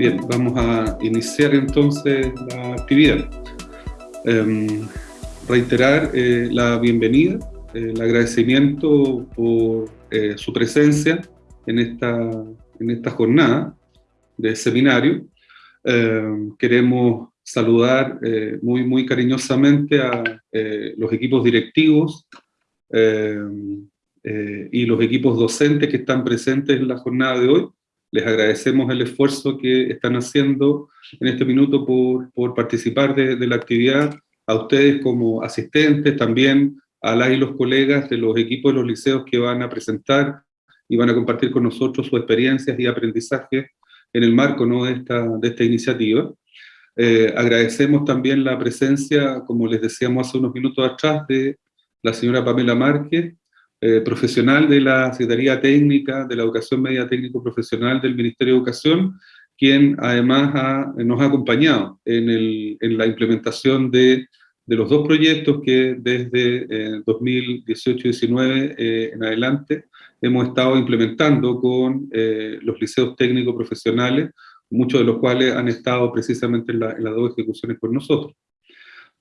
Bien, vamos a iniciar entonces la actividad. Em, reiterar eh, la bienvenida, eh, el agradecimiento por eh, su presencia en esta, en esta jornada de seminario. Em, queremos saludar muy, muy cariñosamente a los equipos directivos em, y los equipos docentes que están presentes en la jornada de hoy les agradecemos el esfuerzo que están haciendo en este minuto por, por participar de, de, la actividad, a ustedes como asistentes, también a la y los colegas de los equipos de los liceos que van a presentar y van a compartir con nosotros sus experiencias y aprendizajes en el marco ¿no? de, esta, de esta iniciativa. Eh, agradecemos también la presencia, como les decíamos hace unos minutos atrás, de la señora Pamela Márquez, eh, profesional de la Secretaría Técnica de la Educación Media Técnico Profesional del Ministerio de Educación, quien además nos ha acompañado en, el, en la implementación de, de, los dos proyectos que desde 2018-19 eh, en adelante hemos estado implementando con eh, los liceos técnicos profesionales, muchos de los cuales han estado precisamente en, la, en las dos ejecuciones con nosotros.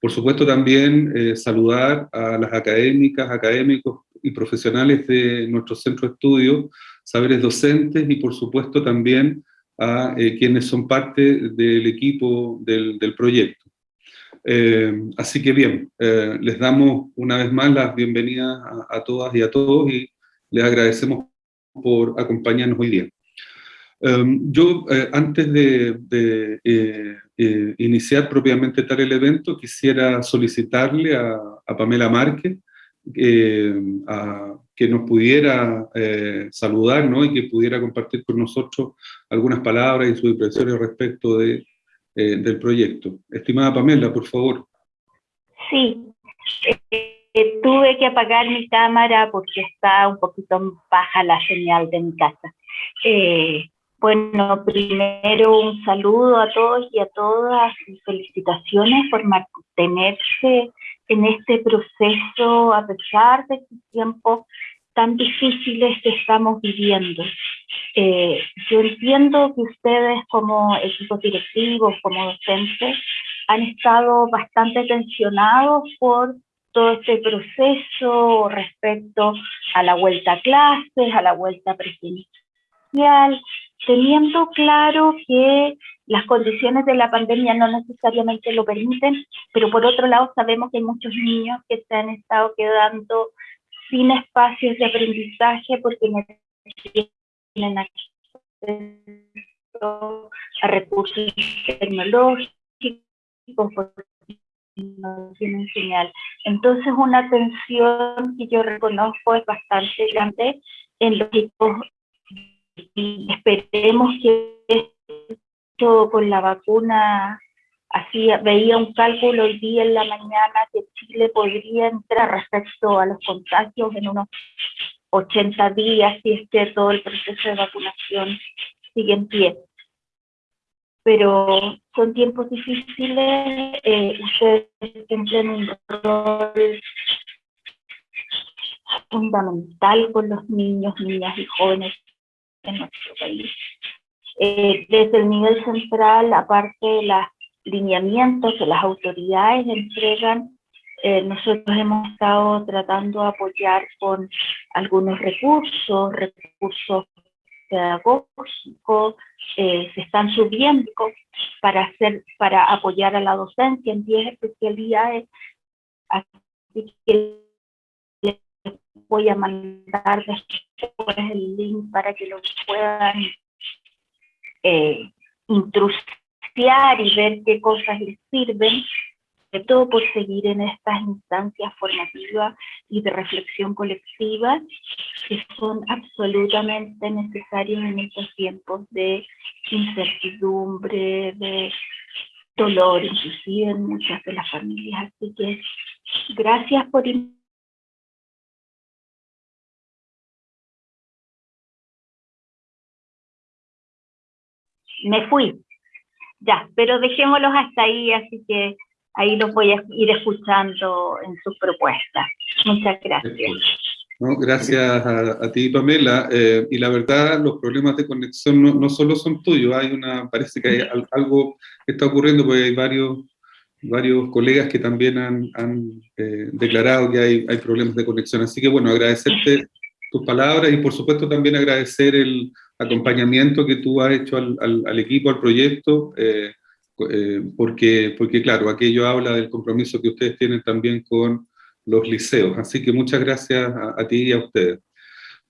Por supuesto también saludar a las académicas, académicos, y profesionales de nuestro centro de estudio, saberes docentes y por supuesto también a eh, quienes son parte del equipo del, del proyecto. Eh, así que bien, eh, les damos una vez más las bienvenidas a, todas y a todos y les agradecemos por acompañarnos hoy día. yo, antes de iniciar propiamente tal el evento, quisiera solicitarle a, Pamela Márquez, eh, a, que nos pudiera eh, saludar ¿no? y que pudiera compartir con nosotros algunas palabras y sus impresiones respecto de, eh, del proyecto. Estimada Pamela, por favor. Sí, eh, tuve que apagar mi cámara porque está un poquito baja la señal de mi casa. Bueno, primero un saludo a todos y a todas y felicitaciones por mantenerse en este proceso a pesar de estos tiempos tan difíciles que estamos viviendo. Eh, yo entiendo que ustedes como equipos directivos, como docentes, han estado bastante tensionados por todo este proceso respecto a la vuelta a clases, a la vuelta presencial, teniendo claro que las condiciones de la pandemia no necesariamente lo permiten, pero por otro lado sabemos que hay muchos niños que se han estado quedando sin espacios de aprendizaje porque no tienen acceso a recursos tecnológicos, no tienen señal. Entonces una tensión que yo reconozco es bastante grande en los equipos y esperemos que esto con la vacuna, así veía un cálculo hoy día en la mañana que Chile podría entrar respecto a los contagios en unos 80 días si es que todo el proceso de vacunación sigue en pie. Pero son tiempos difíciles, eh, ustedes cumplen un rol fundamental con los niños, niñas y jóvenes en nuestro país. Eh, desde el nivel central, aparte de los lineamientos que las autoridades entregan, eh, nosotros hemos estado tratando de apoyar con algunos recursos, recursos pedagógicos, eh, se están subiendo para, hacer, para apoyar a la docencia en 10 especialidades. Así que voy a mandar después el link para que lo puedan eh, y ver qué cosas les sirven, sobre todo por seguir en estas instancias formativas y de reflexión colectiva que son absolutamente necesarios en estos tiempos de incertidumbre, de dolor, inclusive en muchas de las familias. Así que gracias por me fui. Ya, pero dejémoslos hasta ahí, así que ahí los voy a ir escuchando en sus propuestas. Muchas gracias. Gracias a, ti, Pamela. Eh, y la verdad, los problemas de conexión no, no, solo son tuyos, hay una, parece que hay algo que está ocurriendo, porque hay varios, varios colegas que también han, han eh, declarado que hay, hay problemas de conexión. Así que bueno, agradecerte tus palabras y por supuesto también agradecer el acompañamiento que tú has hecho al, al, equipo, al proyecto, eh, porque, porque claro, aquello habla del compromiso que ustedes tienen también con los liceos. Así que muchas gracias a, ti y a ustedes.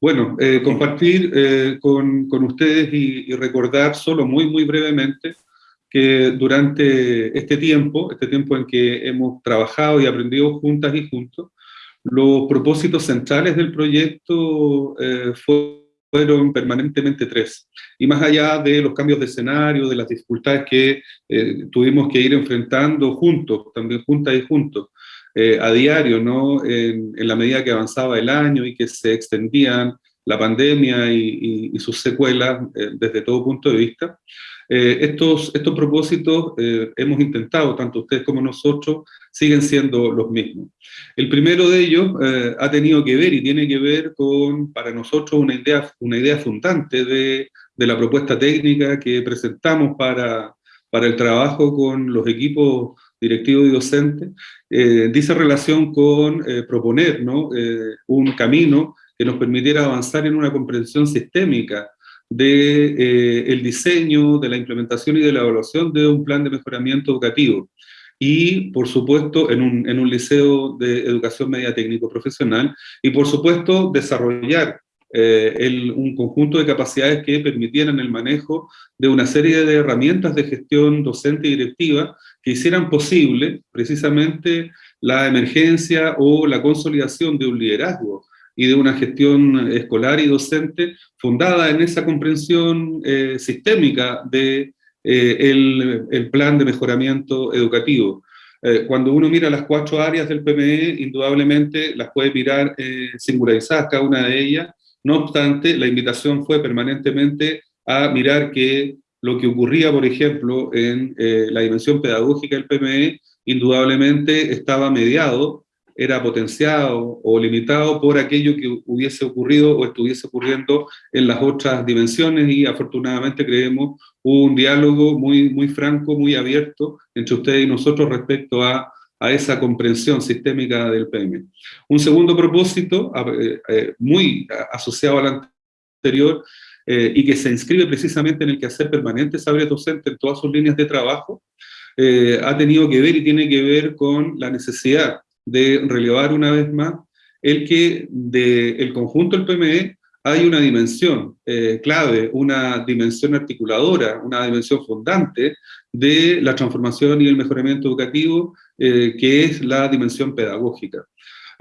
Bueno, eh, compartir eh, con, con, ustedes y, recordar solo muy, muy brevemente que durante este tiempo, este tiempo en que hemos trabajado y aprendido juntas y juntos, los propósitos centrales del proyecto eh, fueron permanentemente tres. Y más allá de los cambios de escenario, de las dificultades que tuvimos que ir enfrentando juntos, también juntas y juntos, eh, a diario, ¿no? En, la medida que avanzaba el año y que se extendían la pandemia y, sus secuelas eh, desde todo punto de vista. Eh, estos, estos propósitos hemos intentado, tanto ustedes como nosotros, siguen siendo los mismos. El primero de ellos ha tenido que ver y tiene que ver con, para nosotros, una idea, una idea fundante de, de la propuesta técnica que presentamos para, para el trabajo con los equipos directivo y docente, eh, dice relación con eh, proponer ¿no? Eh, un camino que nos permitiera avanzar en una comprensión sistémica del de, el diseño, de la implementación y de la evaluación de un plan de mejoramiento educativo. Y, por supuesto, en un, en un liceo de educación media técnico profesional, y por supuesto, desarrollar el, un conjunto de capacidades que permitieran el manejo de una serie de herramientas de gestión docente y directiva que hicieran posible precisamente la emergencia o la consolidación de un liderazgo y de una gestión escolar y docente fundada en esa comprensión eh, sistémica de eh, el, plan de mejoramiento educativo. Eh, cuando uno mira las cuatro áreas del PME, indudablemente las puede mirar singularizadas cada una de ellas, no obstante, la invitación fue permanentemente a mirar que lo que ocurría, por ejemplo, en la dimensión pedagógica del PME, indudablemente estaba mediado, era potenciado o limitado por aquello que hubiese ocurrido o estuviese ocurriendo en las otras dimensiones y afortunadamente creemos un diálogo muy, muy franco, muy abierto entre ustedes y nosotros respecto a, a esa comprensión sistémica del PME. Un segundo propósito, eh, eh, muy asociado al anterior, eh, y que se inscribe precisamente en el quehacer permanente Sabre Docente en todas sus líneas de trabajo, eh, ha tenido que ver y tiene que ver con la necesidad de relevar una vez más el que del el conjunto del PME hay una dimensión eh, clave, una dimensión articuladora, una dimensión fundante de la transformación y el mejoramiento educativo, que es la dimensión pedagógica.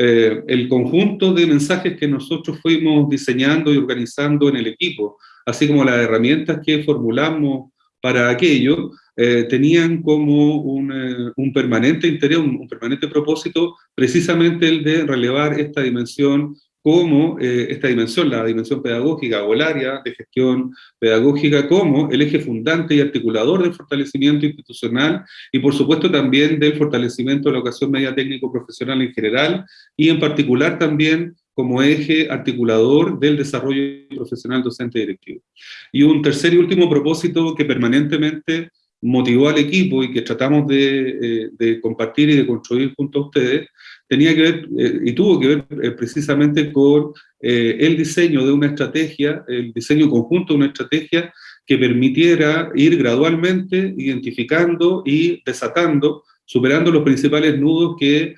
Eh, el conjunto de mensajes que nosotros fuimos diseñando y organizando en el equipo, así como las herramientas que formulamos para aquello, eh, tenían como un, eh, un permanente interés, un, permanente propósito, precisamente el de relevar esta dimensión como eh, esta dimensión, la dimensión pedagógica o el área de gestión pedagógica como el eje fundante y articulador del fortalecimiento institucional y por supuesto también del fortalecimiento de la educación media técnico profesional en general y en particular también como eje articulador del desarrollo profesional docente directivo. Y un tercer y último propósito que permanentemente motivó al equipo y que tratamos de, eh, de compartir y de construir junto a ustedes, tenía que ver eh, y tuvo que ver eh, precisamente con eh, el diseño de una estrategia, el diseño conjunto de una estrategia que permitiera ir gradualmente identificando y desatando, superando los principales nudos que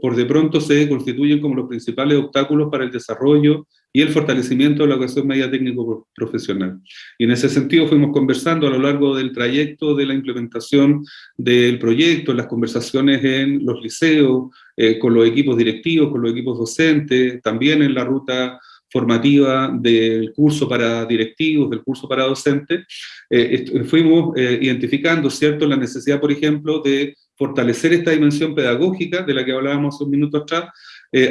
por de pronto se constituyen como los principales obstáculos para el desarrollo y el fortalecimiento de la educación media técnico profesional. Y en ese sentido fuimos conversando a lo largo del trayecto de la implementación del proyecto, las conversaciones en los liceos, eh, con los equipos directivos, con los equipos docentes, también en la ruta formativa del curso para directivos, del curso para docentes, eh, fuimos eh, identificando, ¿cierto?, la necesidad, por ejemplo, de fortalecer esta dimensión pedagógica de la que hablábamos un minuto atrás,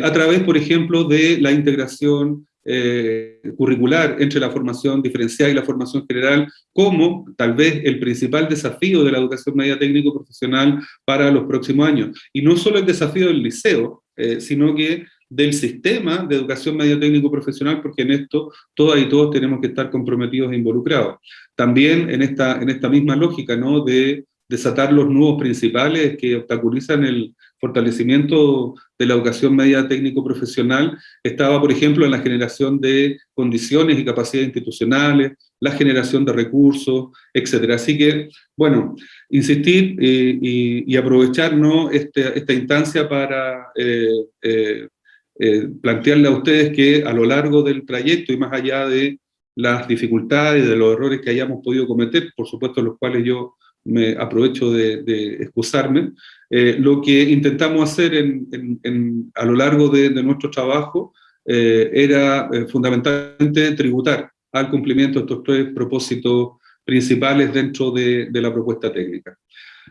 a través, por ejemplo, de la integración eh, curricular entre la formación diferenciada y la formación general como tal vez el principal desafío de la educación media técnico profesional para los próximos años. Y no solo el desafío del liceo, eh, sino que del sistema de educación media técnico profesional, porque en esto todas y todos tenemos que estar comprometidos e involucrados. También en esta, en esta misma lógica, ¿no?, de desatar los nudos principales que obstaculizan el fortalecimiento de la educación media técnico-profesional, estaba, por ejemplo, en la generación de condiciones y capacidades institucionales, la generación de recursos, etc. Así que, bueno, insistir eh, y, aprovechar este, esta instancia para eh, eh, plantearle a ustedes que a lo largo del trayecto y más allá de las dificultades, de los errores que hayamos podido cometer, por supuesto los cuales yo me aprovecho de, excusarme, eh, lo que intentamos hacer a lo largo de, nuestro trabajo eh, era eh, fundamentalmente tributar al cumplimiento de estos tres propósitos principales dentro de, la propuesta técnica.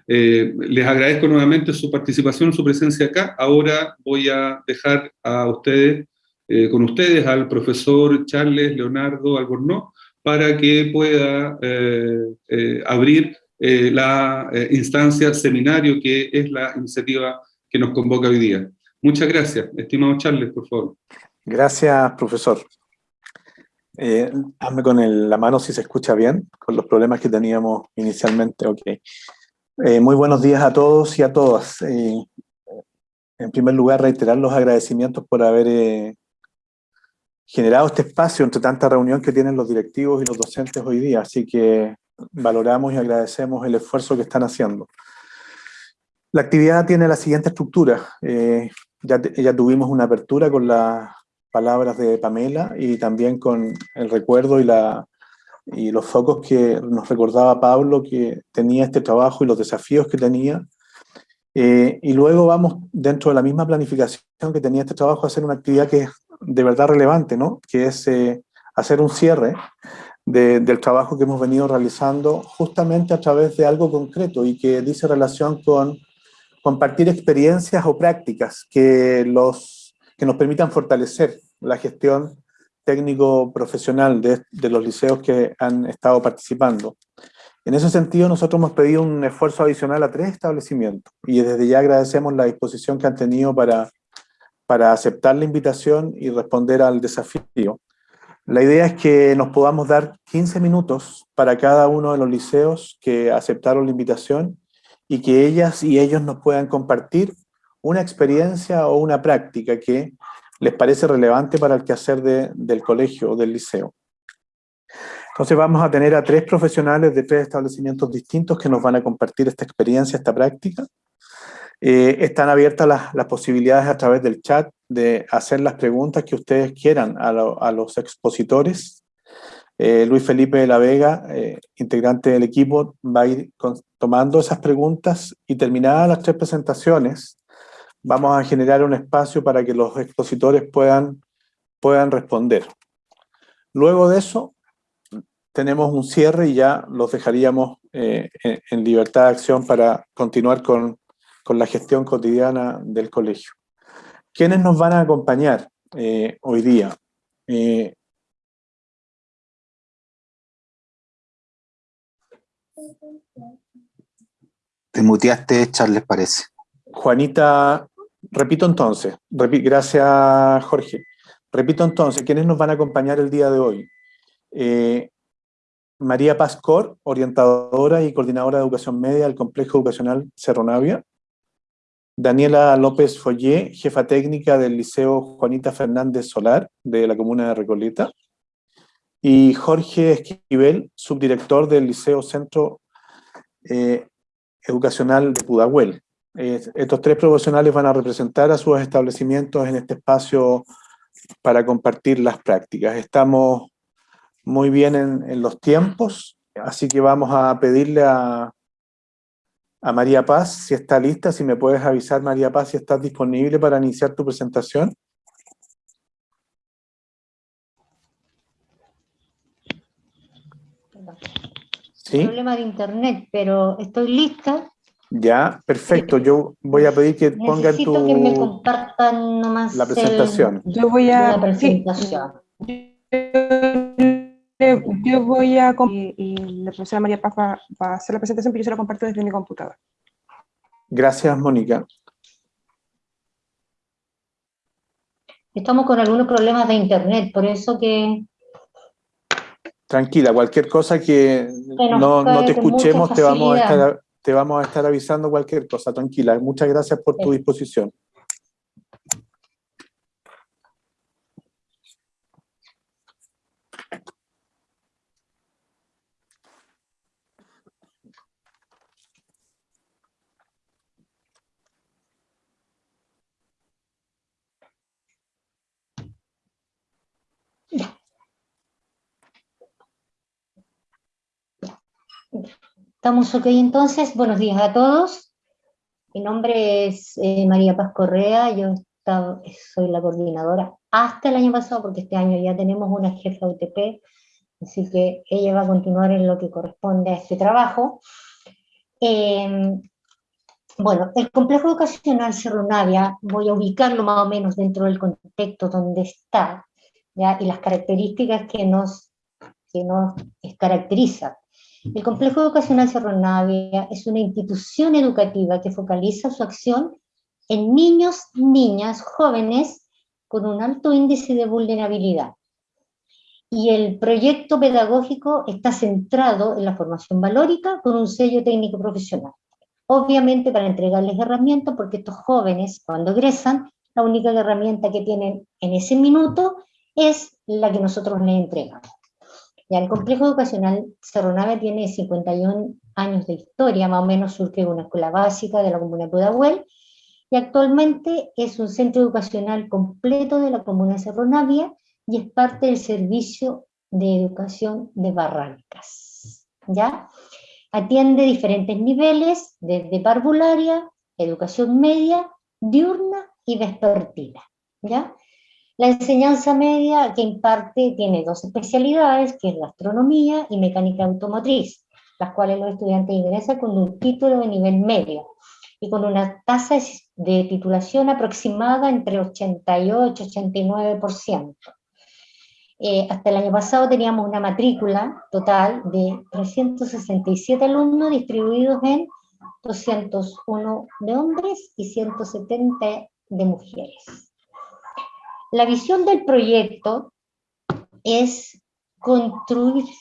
les agradezco nuevamente su participación, su presencia acá. Ahora voy a dejar a ustedes, con ustedes, al profesor Charles Leonardo Albornoz, para que pueda abrir eh, la eh, instancia seminario que es la iniciativa que nos convoca hoy día. Muchas gracias. Estimado Charles, por favor. Gracias, profesor. Eh, hazme con la mano si se escucha bien, con los problemas que teníamos inicialmente. Ok. muy buenos días a todos y a todas. en primer lugar, reiterar los agradecimientos por haber generado este espacio entre tanta reunión que tienen los directivos y los docentes hoy día. Así que valoramos y agradecemos el esfuerzo que están haciendo. La actividad tiene la siguiente estructura. Eh, ya, tuvimos una apertura con las palabras de Pamela y también con el recuerdo y los focos que nos recordaba Pablo que tenía este trabajo y los desafíos que tenía. Eh, y luego vamos, dentro de la misma planificación que tenía este trabajo, a hacer una actividad que es de verdad relevante, ¿no? que es eh, hacer un cierre del trabajo que hemos venido realizando justamente a través de algo concreto y que dice relación con compartir experiencias o prácticas que, los, que nos permitan fortalecer la gestión técnico-profesional de, de los liceos que han estado participando. En ese sentido, nosotros hemos pedido un esfuerzo adicional a tres establecimientos y desde ya agradecemos la disposición que han tenido para, para aceptar la invitación y responder al desafío. La idea es que nos podamos dar 15 minutos para cada uno de los liceos que aceptaron la invitación y que ellas y ellos nos puedan compartir una experiencia o una práctica que les parece relevante para el quehacer del colegio o del liceo. Entonces vamos a tener a tres profesionales de tres establecimientos distintos que nos van a compartir esta experiencia, esta práctica. Eh, están abiertas las, posibilidades a través del chat de hacer las preguntas que ustedes quieran a, los expositores. Eh, Luis Felipe de la Vega, eh, integrante del equipo, va a ir tomando esas preguntas y terminadas las tres presentaciones, vamos a generar un espacio para que los expositores puedan, puedan responder. Luego de eso, tenemos un cierre y ya los dejaríamos en libertad de acción para continuar con, con la gestión cotidiana del colegio. ¿Quiénes nos van a acompañar eh, hoy día? Eh, Te muteaste, Charles, parece. Juanita, repito entonces, gracias Jorge. Repito entonces, ¿quiénes nos van a acompañar el día de hoy? Eh, María Pascor, orientadora y coordinadora de educación media del Complejo Educacional Cerro Navia. Daniela López Follé, jefa técnica del Liceo Juanita Fernández Solar de la comuna de Recoleta, y Jorge Esquivel, subdirector del Liceo Centro eh, Educacional de Pudahuel. estos tres profesionales van a representar a sus establecimientos en este espacio para compartir las prácticas. Estamos muy bien en los tiempos, así que vamos a pedirle a, a María Paz, si está lista, si me puedes avisar, María Paz, si estás disponible para iniciar tu presentación. ¿Sí? Problema de internet, pero estoy lista. Ya, perfecto. Yo voy a pedir que pongan tu... que me compartan nomás la presentación. Yo voy a... La presentación yo voy a... Y, la profesora María Paz va, a hacer la presentación, pero yo se la comparto desde mi computador. Gracias, Mónica. estamos con algunos problemas de internet, por eso que... Tranquila, cualquier cosa que no, no, te escuchemos, te vamos, a estar, te vamos a estar avisando cualquier cosa, tranquila. Muchas gracias por tu disposición. Estamos ok entonces, buenos días a todos. Mi nombre es eh, María Paz Correa, yo soy la coordinadora hasta el año pasado, porque este año ya tenemos una jefa UTP, así que ella va a continuar en lo que corresponde a este trabajo. Em, bueno, el complejo educacional Cerro Navia, voy a ubicarlo más o menos dentro del contexto donde está, y las características que nos, que nos caracterizan. El Complejo Educacional Cerro Navia es una institución educativa que focaliza su acción en niños, niñas, jóvenes con un alto índice de vulnerabilidad. Y el proyecto pedagógico está centrado en la formación valórica con un sello técnico profesional. Obviamente para entregarles herramientas, porque estos jóvenes cuando egresan, la única herramienta que tienen en ese minuto es la que nosotros les entregamos el complejo educacional Cerro Nave tiene 51 años de historia, más o menos surge una escuela básica de la comuna de Pudahuel, y actualmente es un centro educacional completo de la comuna de Cerro Navia y es parte del servicio de educación de Barrancas. ¿ya? Atiende diferentes niveles, desde parvularia, educación media, diurna y vespertina. ¿ya? La enseñanza media que imparte tiene dos especialidades, que es la astronomía y mecánica automotriz, las cuales los estudiantes ingresan con un título de nivel medio y con una tasa de titulación aproximada entre 88 y 89%. Eh, hasta el año pasado teníamos una matrícula total de 367 alumnos distribuidos en 201 de hombres y 170 de mujeres. La visión del proyecto es construirse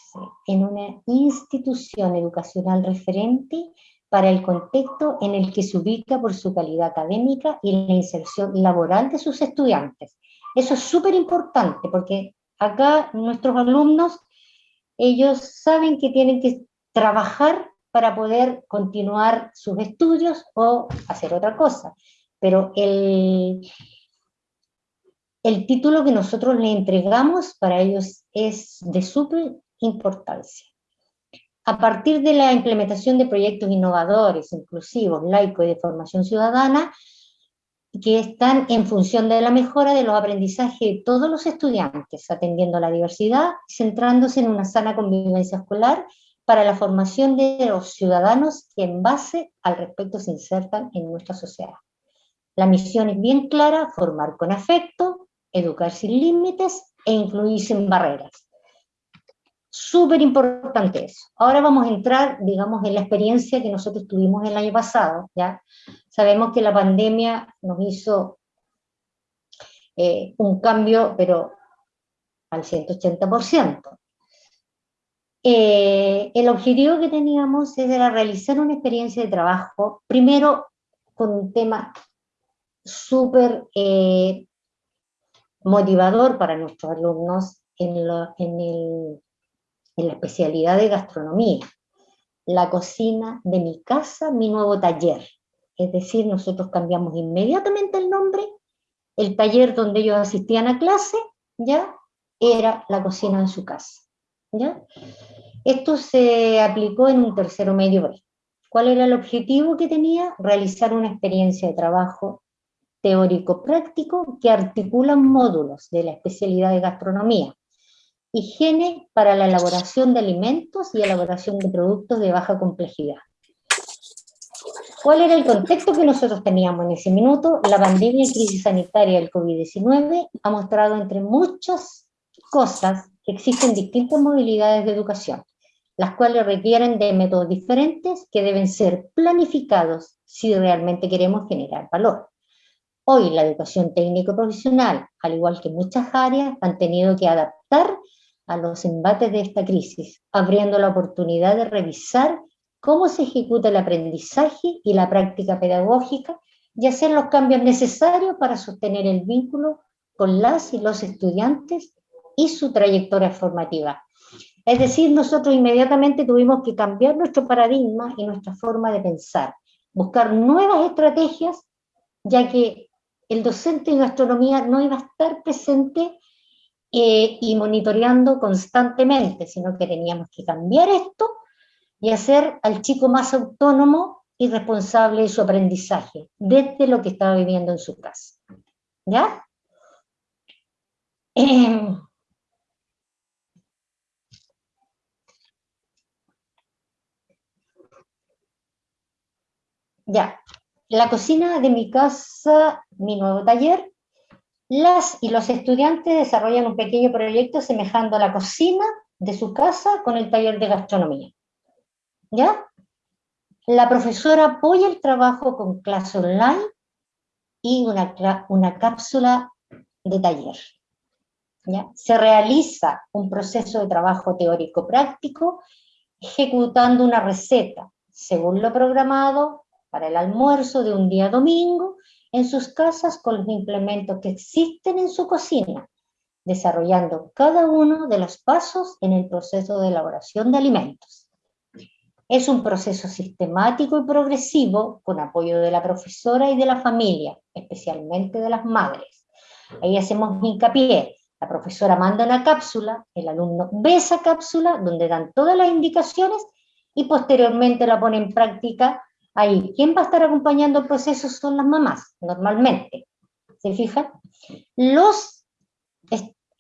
en una institución educacional referente para el contexto en el que se ubica por su calidad académica y la inserción laboral de sus estudiantes. Eso es súper importante porque acá nuestros alumnos, ellos saben que tienen que trabajar para poder continuar sus estudios o hacer otra cosa. Pero el, el título que nosotros le entregamos para ellos es de súper importancia. A partir de la implementación de proyectos innovadores, inclusivos, laicos y de formación ciudadana, que están en función de la mejora de los aprendizajes de todos los estudiantes, atendiendo a la diversidad, centrándose en una sana convivencia escolar para la formación de los ciudadanos que en base al respecto se insertan en nuestra sociedad. La misión es bien clara, formar con afecto, educar sin límites e incluir sin barreras. Súper importante eso. Ahora vamos a entrar, digamos, en la experiencia que nosotros tuvimos el año pasado, ¿ya? Sabemos que la pandemia nos hizo eh, un cambio, pero al 180%. Eh, el objetivo que teníamos era realizar una experiencia de trabajo, primero con un tema súper eh, motivador para nuestros alumnos en, la especialidad de gastronomía. La cocina de mi casa, mi nuevo taller. Es decir, nosotros cambiamos inmediatamente el nombre, el taller donde ellos asistían a clase, ya era la cocina de su casa. ¿ya? Esto se aplicó en un tercero medio B. ¿Cuál era el objetivo que tenía? Realizar una experiencia de trabajo teórico-práctico que articulan módulos de la especialidad de gastronomía, higiene para la elaboración de alimentos y elaboración de productos de baja complejidad. ¿Cuál era el contexto que nosotros teníamos en ese minuto? La pandemia y crisis sanitaria del COVID-19 ha mostrado entre muchas cosas que existen distintas modalidades de educación, las cuales requieren de métodos diferentes que deben ser planificados si realmente queremos generar valor. Hoy la educación técnico-profesional, al igual que muchas áreas, han tenido que adaptar a los embates de esta crisis, abriendo la oportunidad de revisar cómo se ejecuta el aprendizaje y la práctica pedagógica y hacer los cambios necesarios para sostener el vínculo con las y los estudiantes y su trayectoria formativa. Es decir, nosotros inmediatamente tuvimos que cambiar nuestro paradigma y nuestra forma de pensar, buscar nuevas estrategias, ya que el docente en gastronomía no iba a estar presente eh, y monitoreando constantemente, sino que teníamos que cambiar esto y hacer al chico más autónomo y responsable de su aprendizaje, desde lo que estaba viviendo en su casa. ¿Ya? Ya, la cocina de mi casa, mi nuevo taller, las y los estudiantes desarrollan un pequeño proyecto semejando la cocina de su casa con el taller de gastronomía. ¿Ya? La profesora apoya el trabajo con clase online y una, una cápsula de taller. ¿Ya? Se realiza un proceso de trabajo teórico-práctico ejecutando una receta según lo programado para el almuerzo de un día domingo en sus casas con los implementos que existen en su cocina, desarrollando cada uno de los pasos en el proceso de elaboración de alimentos. Es un proceso sistemático y progresivo con apoyo de la profesora y de la familia, especialmente de las madres. Ahí hacemos hincapié. La profesora manda una cápsula, el alumno ve esa cápsula donde dan todas las indicaciones y posteriormente la pone en práctica Ahí, ¿quién va a estar acompañando el proceso? Son las mamás, normalmente. ¿Se fijan? Los,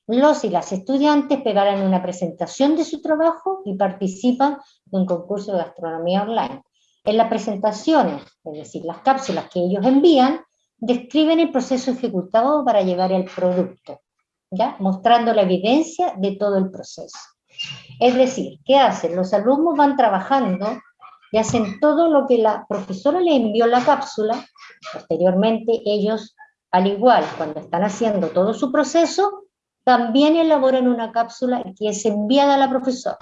los y las estudiantes pegarán una presentación de su trabajo y participan de un concurso de gastronomía online. En las presentaciones, es decir, las cápsulas que ellos envían, describen el proceso ejecutado para llegar al producto, ¿ya? mostrando la evidencia de todo el proceso. Es decir, ¿qué hacen? Los alumnos van trabajando y hacen todo lo que la profesora le envió la cápsula, posteriormente ellos, al igual, cuando están haciendo todo su proceso, también elaboran una cápsula que es enviada a la profesora.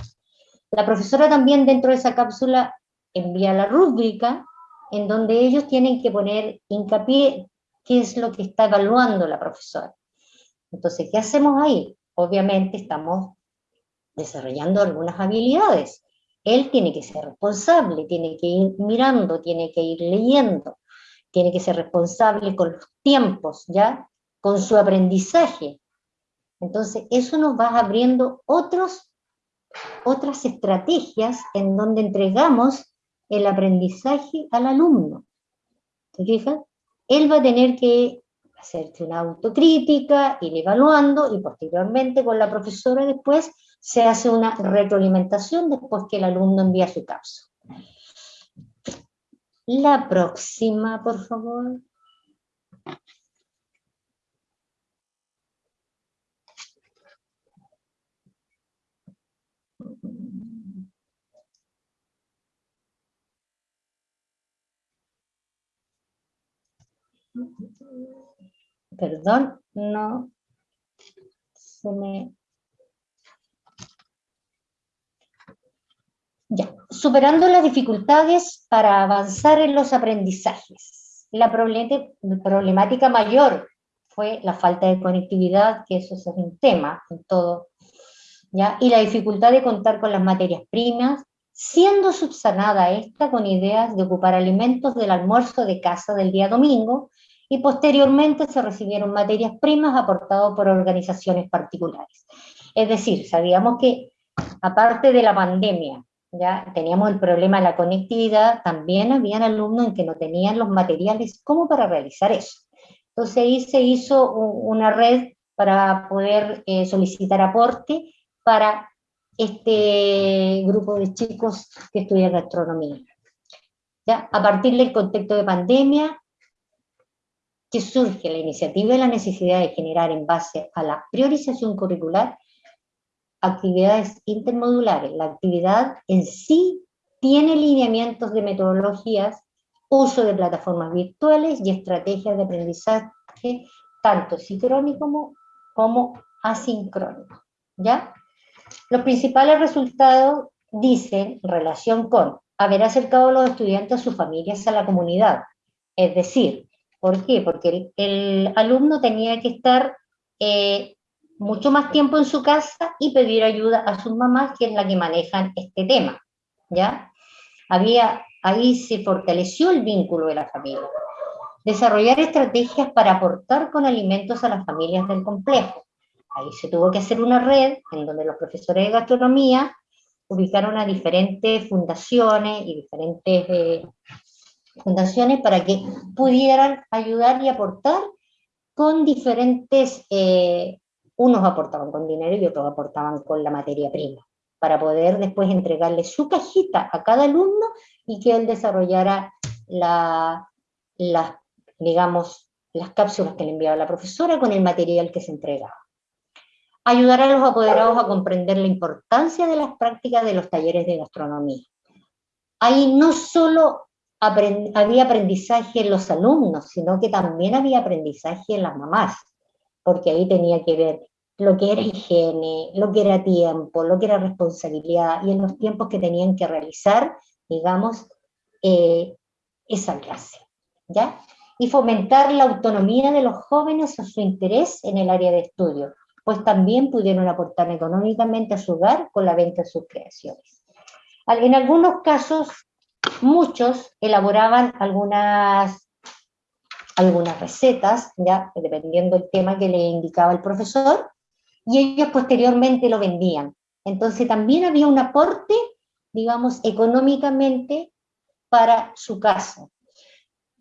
La profesora también dentro de esa cápsula envía la rúbrica en donde ellos tienen que poner hincapié qué es lo que está evaluando la profesora. Entonces, ¿qué hacemos ahí? Obviamente estamos desarrollando algunas habilidades. Él tiene que ser responsable, tiene que ir mirando, tiene que ir leyendo, tiene que ser responsable con los tiempos, ¿ya? Con su aprendizaje. Entonces, eso nos va abriendo otros, otras estrategias en donde entregamos el aprendizaje al alumno. ¿Se fijan? Él va a tener que hacerse una autocrítica, ir evaluando y posteriormente con la profesora después se hace una retroalimentación después que el alumno envía su cápsula. La próxima, por favor. Perdón, no se me Superando las dificultades para avanzar en los aprendizajes. La problemática mayor fue la falta de conectividad, que eso es un tema en todo, ¿ya? y la dificultad de contar con las materias primas, siendo subsanada esta con ideas de ocupar alimentos del almuerzo de casa del día domingo, y posteriormente se recibieron materias primas aportadas por organizaciones particulares. Es decir, sabíamos que aparte de la pandemia, ya teníamos el problema de la conectividad, también habían alumnos en que no tenían los materiales como para realizar eso. Entonces ahí se hizo una red para poder eh, solicitar aporte para este grupo de chicos que estudian gastronomía. ¿Ya? A partir del contexto de pandemia, que surge la iniciativa y la necesidad de generar en base a la priorización curricular actividades intermodulares. La actividad en sí tiene lineamientos de metodologías uso de plataformas virtuales y estrategias de aprendizaje tanto sincrónico como, como asincrónico. ¿ya? Los principales resultados dicen relación con haber acercado a los estudiantes a sus familias, a la comunidad. Es decir, ¿por qué? Porque el, alumno tenía que estar eh, mucho más tiempo en su casa y pedir ayuda a sus mamás, que es la que manejan este tema, ¿ya? Había, ahí se fortaleció el vínculo de la familia. Desarrollar estrategias para aportar con alimentos a las familias del complejo. Ahí se tuvo que hacer una red en donde los profesores de gastronomía ubicaron a diferentes fundaciones y diferentes eh, fundaciones para que pudieran ayudar y aportar con diferentes, eh, unos aportaban con dinero y otros aportaban con la materia prima, para poder después entregarle su cajita a cada alumno y que él desarrollara la, digamos, las cápsulas que le enviaba la profesora con el material que se entregaba ayudar a los apoderados a comprender la importancia de las prácticas de los talleres de gastronomía. Ahí no solo había aprendizaje en los alumnos, sino que también había aprendizaje en las mamás, porque ahí tenía que ver lo que era higiene, lo que era tiempo, lo que era responsabilidad, y en los tiempos que tenían que realizar, digamos, eh, esa clase, ¿ya? Y fomentar la autonomía de los jóvenes o su interés en el área de estudio, pues también pudieron aportar económicamente a su hogar con la venta de sus creaciones. En algunos casos, muchos elaboraban algunas, algunas recetas, ya dependiendo del tema que le indicaba el profesor, y ellos posteriormente lo vendían. Entonces también había un aporte, digamos, económicamente para su casa.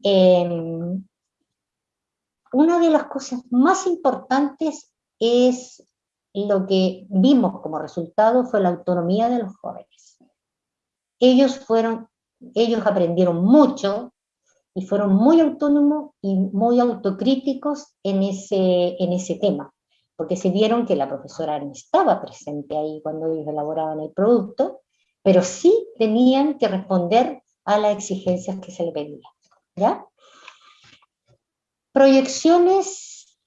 Em, una de las cosas más importantes es lo que vimos como resultado fue la autonomía de los jóvenes. Ellos fueron, ellos aprendieron mucho y fueron muy autónomos y muy autocríticos en ese, en ese tema, porque se vieron que la profesora no estaba presente ahí cuando ellos elaboraban el producto, pero sí tenían que responder a las exigencias que se le pedían. ¿ya? Proyecciones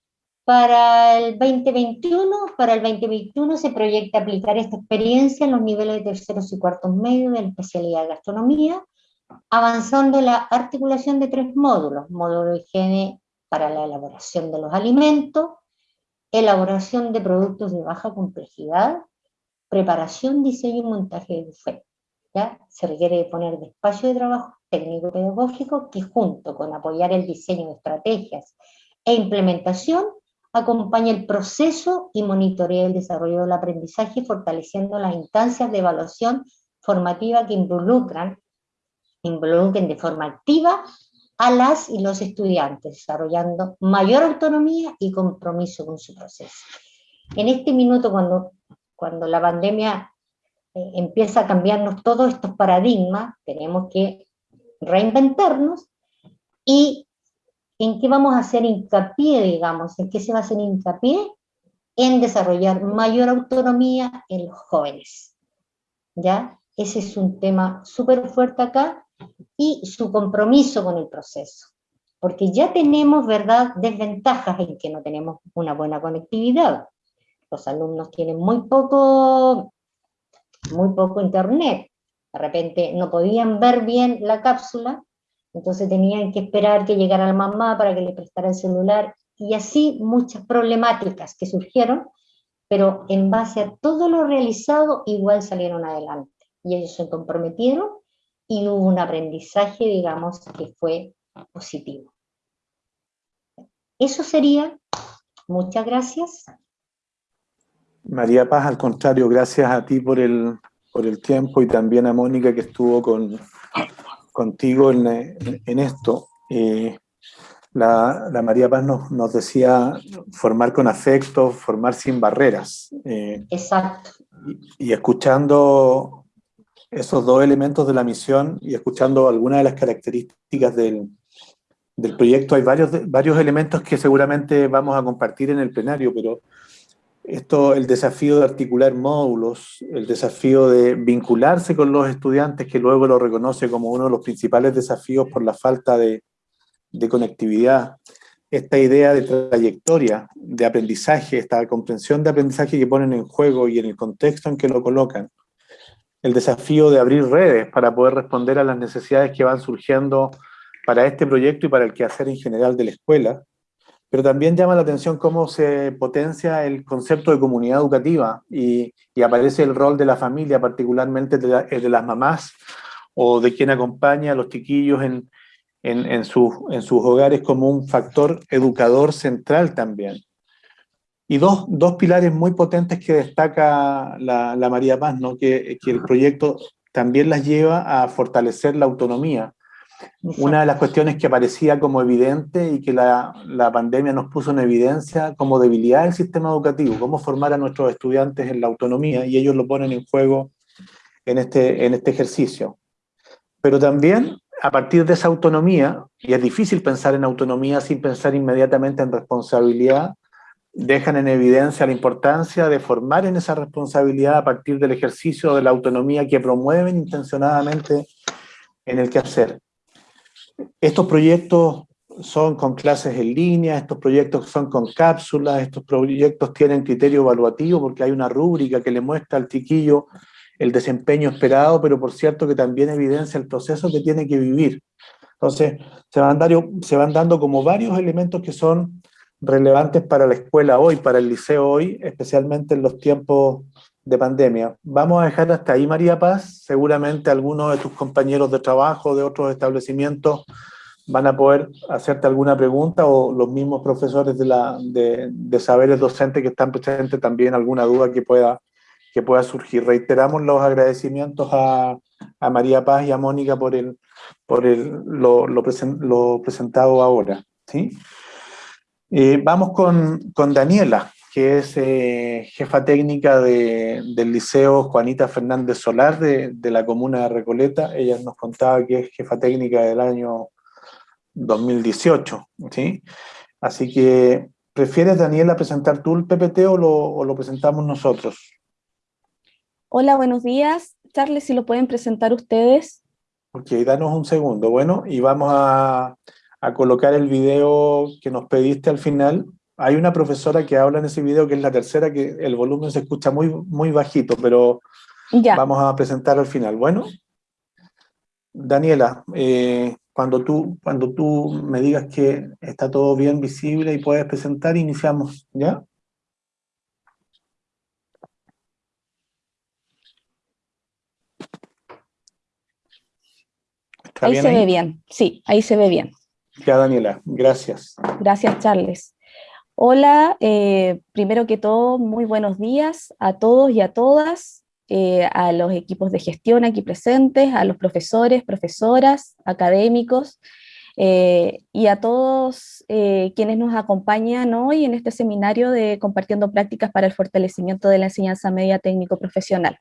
para el 2021, para el 2021 se proyecta aplicar esta experiencia en los niveles de terceros y cuartos medios de la especialidad de gastronomía, avanzando la articulación de tres módulos, módulo de higiene para la elaboración de los alimentos, elaboración de productos de baja complejidad, preparación, diseño y montaje de buffet. ¿ya? Se requiere poner de espacio de trabajo técnico-pedagógico que junto con apoyar el diseño de estrategias e implementación acompaña el proceso y monitorea el desarrollo del aprendizaje, fortaleciendo las instancias de evaluación formativa que involucran, involucren de forma activa a las y los estudiantes, desarrollando mayor autonomía y compromiso con su proceso. En este minuto, cuando, cuando la pandemia eh, empieza a cambiarnos todos estos paradigmas, tenemos que reinventarnos y ¿En qué vamos a hacer hincapié, digamos? ¿En qué se va a hacer hincapié? En desarrollar mayor autonomía en los jóvenes. ¿Ya? Ese es un tema súper fuerte acá y su compromiso con el proceso. Porque ya tenemos, ¿verdad?, desventajas en que no tenemos una buena conectividad. Los alumnos tienen muy poco, muy poco internet. De repente no podían ver bien la cápsula entonces tenían que esperar que llegara la mamá para que le prestara el celular, y así muchas problemáticas que surgieron, pero en base a todo lo realizado, igual salieron adelante. Y ellos se comprometieron y hubo un aprendizaje, digamos, que fue positivo. Eso sería. Muchas gracias. María Paz, al contrario, gracias a ti por el, por el tiempo y también a Mónica que estuvo con, contigo en, esto. Eh, la, María Paz nos, decía formar con afecto, formar sin barreras. Eh, Exacto. Y, escuchando esos dos elementos de la misión y escuchando algunas de las características del, del proyecto, hay varios, varios elementos que seguramente vamos a compartir en el plenario, pero esto, el desafío de articular módulos, el desafío de vincularse con los estudiantes, que luego lo reconoce como uno de los principales desafíos por la falta de, de conectividad, esta idea de trayectoria, de aprendizaje, esta comprensión de aprendizaje que ponen en juego y en el contexto en que lo colocan, el desafío de abrir redes para poder responder a las necesidades que van surgiendo para este proyecto y para el quehacer en general de la escuela, pero también llama la atención cómo se potencia el concepto de comunidad educativa y, aparece el rol de la familia, particularmente de, de, las mamás o de quien acompaña a los chiquillos en, en, sus, en sus hogares como un factor educador central también. Y dos, dos pilares muy potentes que destaca la, la María Paz, ¿no? que, que el proyecto también las lleva a fortalecer la autonomía. Una de las cuestiones que aparecía como evidente y que la, la, pandemia nos puso en evidencia como debilidad del sistema educativo, cómo formar a nuestros estudiantes en la autonomía, y ellos lo ponen en juego en este, en este ejercicio. Pero también a partir de esa autonomía, y es difícil pensar en autonomía sin pensar inmediatamente en responsabilidad, dejan en evidencia la importancia de formar en esa responsabilidad a partir del ejercicio de la autonomía que promueven intencionadamente en el quehacer. Estos proyectos son con clases en línea, estos proyectos son con cápsulas, estos proyectos tienen criterio evaluativo porque hay una rúbrica que le muestra al chiquillo el desempeño esperado, pero por cierto que también evidencia el proceso que tiene que vivir. Entonces, se van, dando, se van dando como varios elementos que son relevantes para la escuela hoy, para el liceo hoy, especialmente en los tiempos de pandemia. Vamos a dejar hasta ahí, María Paz. Seguramente algunos de tus compañeros de trabajo de otros establecimientos van a poder hacerte alguna pregunta o los mismos profesores de, la, de, de saberes docentes que están presentes también alguna duda que pueda que pueda surgir. Reiteramos los agradecimientos a, María Paz y a Mónica por, el, por el, lo, lo, lo presentado ahora. ¿sí? Eh, vamos con, con, Daniela, que es eh, jefa técnica de, del Liceo Juanita Fernández Solar de, de, la comuna de Recoleta. Ella nos contaba que es jefa técnica del año 2018. ¿sí? Así que, ¿prefieres, Daniela, presentar tú el PPT o lo, o lo presentamos nosotros? Hola, buenos días. Charles, si lo pueden presentar ustedes. Ok, danos un segundo. Bueno, y vamos a, a, colocar el video que nos pediste al final. Hay una profesora que habla en ese video, que es la tercera, que el volumen se escucha muy, muy bajito, pero ya. vamos a presentar al final. Bueno, Daniela, eh, cuando, tú, cuando tú me digas que está todo bien visible y puedes presentar, iniciamos, ¿ya? Ahí se ahí? ve bien, sí, ahí se ve bien. Ya, Daniela, gracias. Gracias, Charles. Hola, eh, primero que todo, muy buenos días a todos y a todas, eh, a los equipos de gestión aquí presentes, a los profesores, profesoras, académicos, eh, y a todos quienes nos acompañan hoy en este seminario de Compartiendo Prácticas para el Fortalecimiento de la Enseñanza Media Técnico Profesional.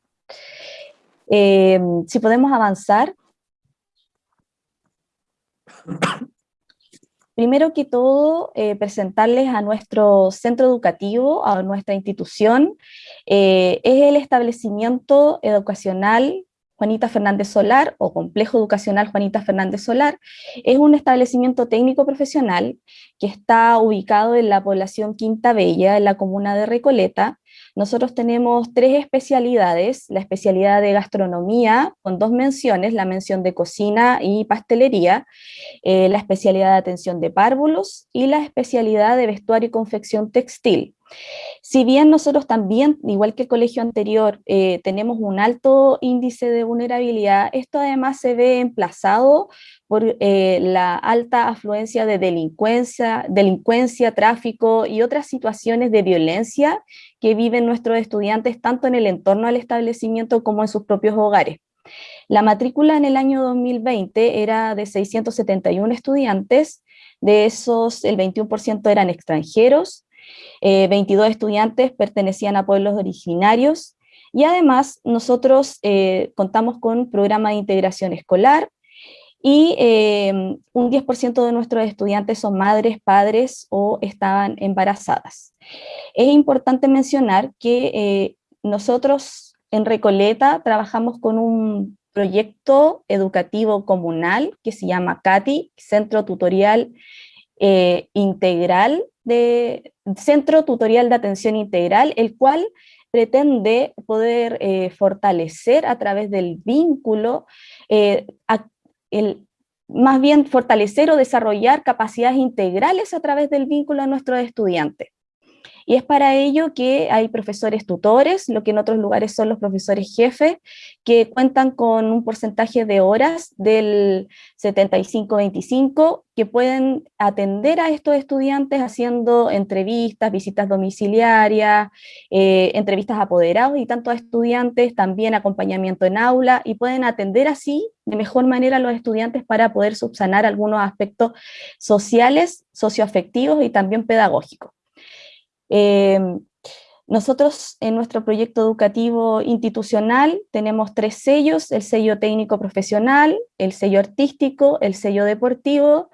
Eh, si podemos avanzar. Primero que todo, eh, presentarles a nuestro centro educativo, a nuestra institución. Eh, es el establecimiento educacional Juanita Fernández Solar o Complejo Educacional Juanita Fernández Solar. Es un establecimiento técnico profesional que está ubicado en la población Quinta Bella, en la comuna de Recoleta, nosotros tenemos tres especialidades, la especialidad de gastronomía con dos menciones, la mención de cocina y pastelería, eh, la especialidad de atención de párvulos y la especialidad de vestuario y confección textil. Si bien nosotros también, igual que el colegio anterior, eh, tenemos un alto índice de vulnerabilidad, esto además se ve emplazado por eh, la alta afluencia de delincuencia, delincuencia, tráfico y otras situaciones de violencia que viven nuestros estudiantes tanto en el entorno al establecimiento como en sus propios hogares. La matrícula en el año 2020 era de 671 estudiantes, de esos el 21% eran extranjeros, eh, 22 estudiantes pertenecían a pueblos originarios y además nosotros eh, contamos con programa de integración escolar y eh, un 10% de nuestros estudiantes son madres, padres o estaban embarazadas. Es importante mencionar que eh, nosotros en Recoleta trabajamos con un proyecto educativo comunal que se llama CATI, Centro Tutorial eh, Integral de Centro Tutorial de Atención Integral, el cual pretende poder fortalecer a través del vínculo el, más bien fortalecer o desarrollar capacidades integrales a través del vínculo a nuestros estudiantes. Y es para ello que hay profesores tutores, lo que en otros lugares son los profesores jefes, que cuentan con un porcentaje de horas del 75-25, que pueden atender a estos estudiantes haciendo entrevistas, visitas domiciliarias, eh, entrevistas apoderados y tanto a estudiantes, también acompañamiento en aula, y pueden atender así de mejor manera a los estudiantes para poder subsanar algunos aspectos sociales, socioafectivos y también pedagógicos. Em, nosotros en nuestro proyecto educativo institucional tenemos tres sellos, el sello técnico profesional, el sello artístico, el sello deportivo.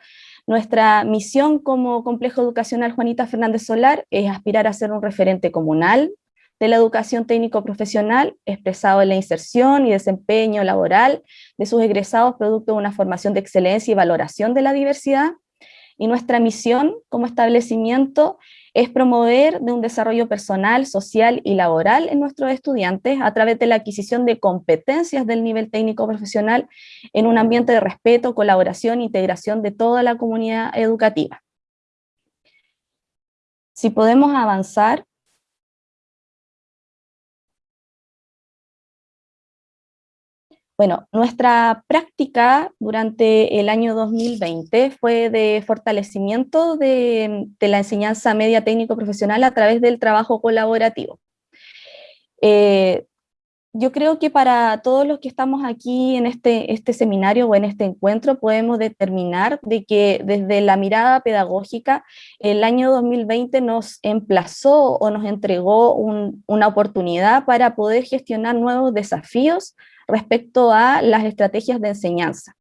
Nuestra misión como complejo educacional Juanita Fernández Solar es aspirar a ser un referente comunal de la educación técnico profesional expresado en la inserción y desempeño laboral de sus egresados producto de una formación de excelencia y valoración de la diversidad. Y nuestra misión como establecimiento es promover de un desarrollo personal, social y laboral en nuestros estudiantes a través de la adquisición de competencias del nivel técnico profesional en un ambiente de respeto, colaboración e integración de toda la comunidad educativa. Si podemos avanzar Bueno, nuestra práctica durante el año 2020 fue de fortalecimiento de, la enseñanza media técnico profesional a través del trabajo colaborativo. Eh, yo creo que para todos los que estamos aquí en este, este seminario o en este encuentro podemos determinar de que desde la mirada pedagógica el año 2020 nos emplazó o nos entregó una oportunidad para poder gestionar nuevos desafíos respecto a las estrategias de enseñanza.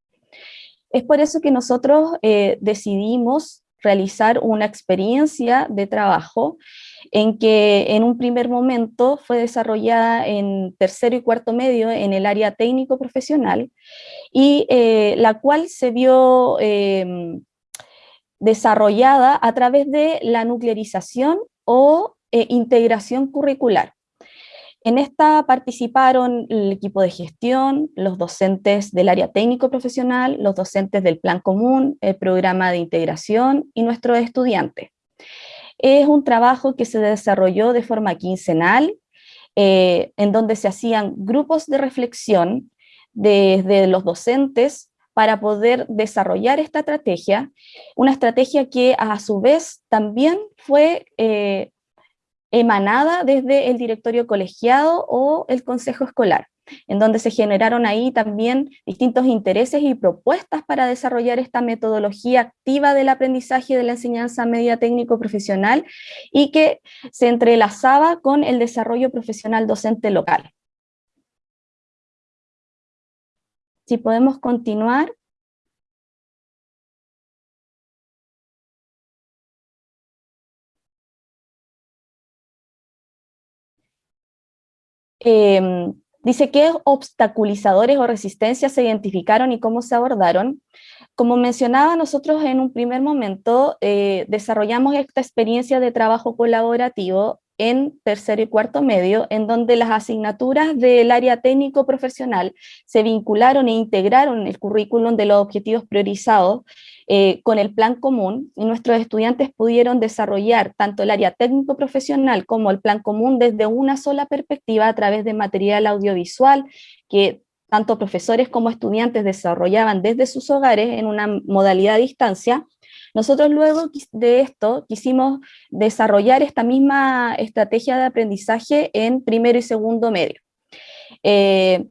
Es por eso que nosotros eh, decidimos realizar una experiencia de trabajo en que en un primer momento fue desarrollada en tercero y cuarto medio en el área técnico profesional y eh, la cual se vio em, desarrollada a través de la nuclearización o eh, integración curricular. En esta participaron el equipo de gestión, los docentes del área técnico profesional, los docentes del plan común, el programa de integración y nuestros estudiantes. Es un trabajo que se desarrolló de forma quincenal, eh, en donde se hacían grupos de reflexión desde los docentes para poder desarrollar esta estrategia, una estrategia que a su vez también fue eh, emanada desde el directorio colegiado o el consejo escolar, en donde se generaron ahí también distintos intereses y propuestas para desarrollar esta metodología activa del aprendizaje de la enseñanza media técnico profesional y que se entrelazaba con el desarrollo profesional docente local. Si podemos continuar. Em, dice qué obstaculizadores o resistencias se identificaron y cómo se abordaron. Como mencionaba, nosotros en un primer momento eh, desarrollamos esta experiencia de trabajo colaborativo en tercero y cuarto medio, en donde las asignaturas del área técnico profesional se vincularon e integraron el currículum de los objetivos priorizados eh, con el plan común nuestros estudiantes pudieron desarrollar tanto el área técnico profesional como el plan común desde una sola perspectiva a través de material audiovisual que tanto profesores como estudiantes desarrollaban desde sus hogares en una modalidad a distancia, nosotros luego de esto quisimos desarrollar esta misma estrategia de aprendizaje en primero y segundo medio. Eh,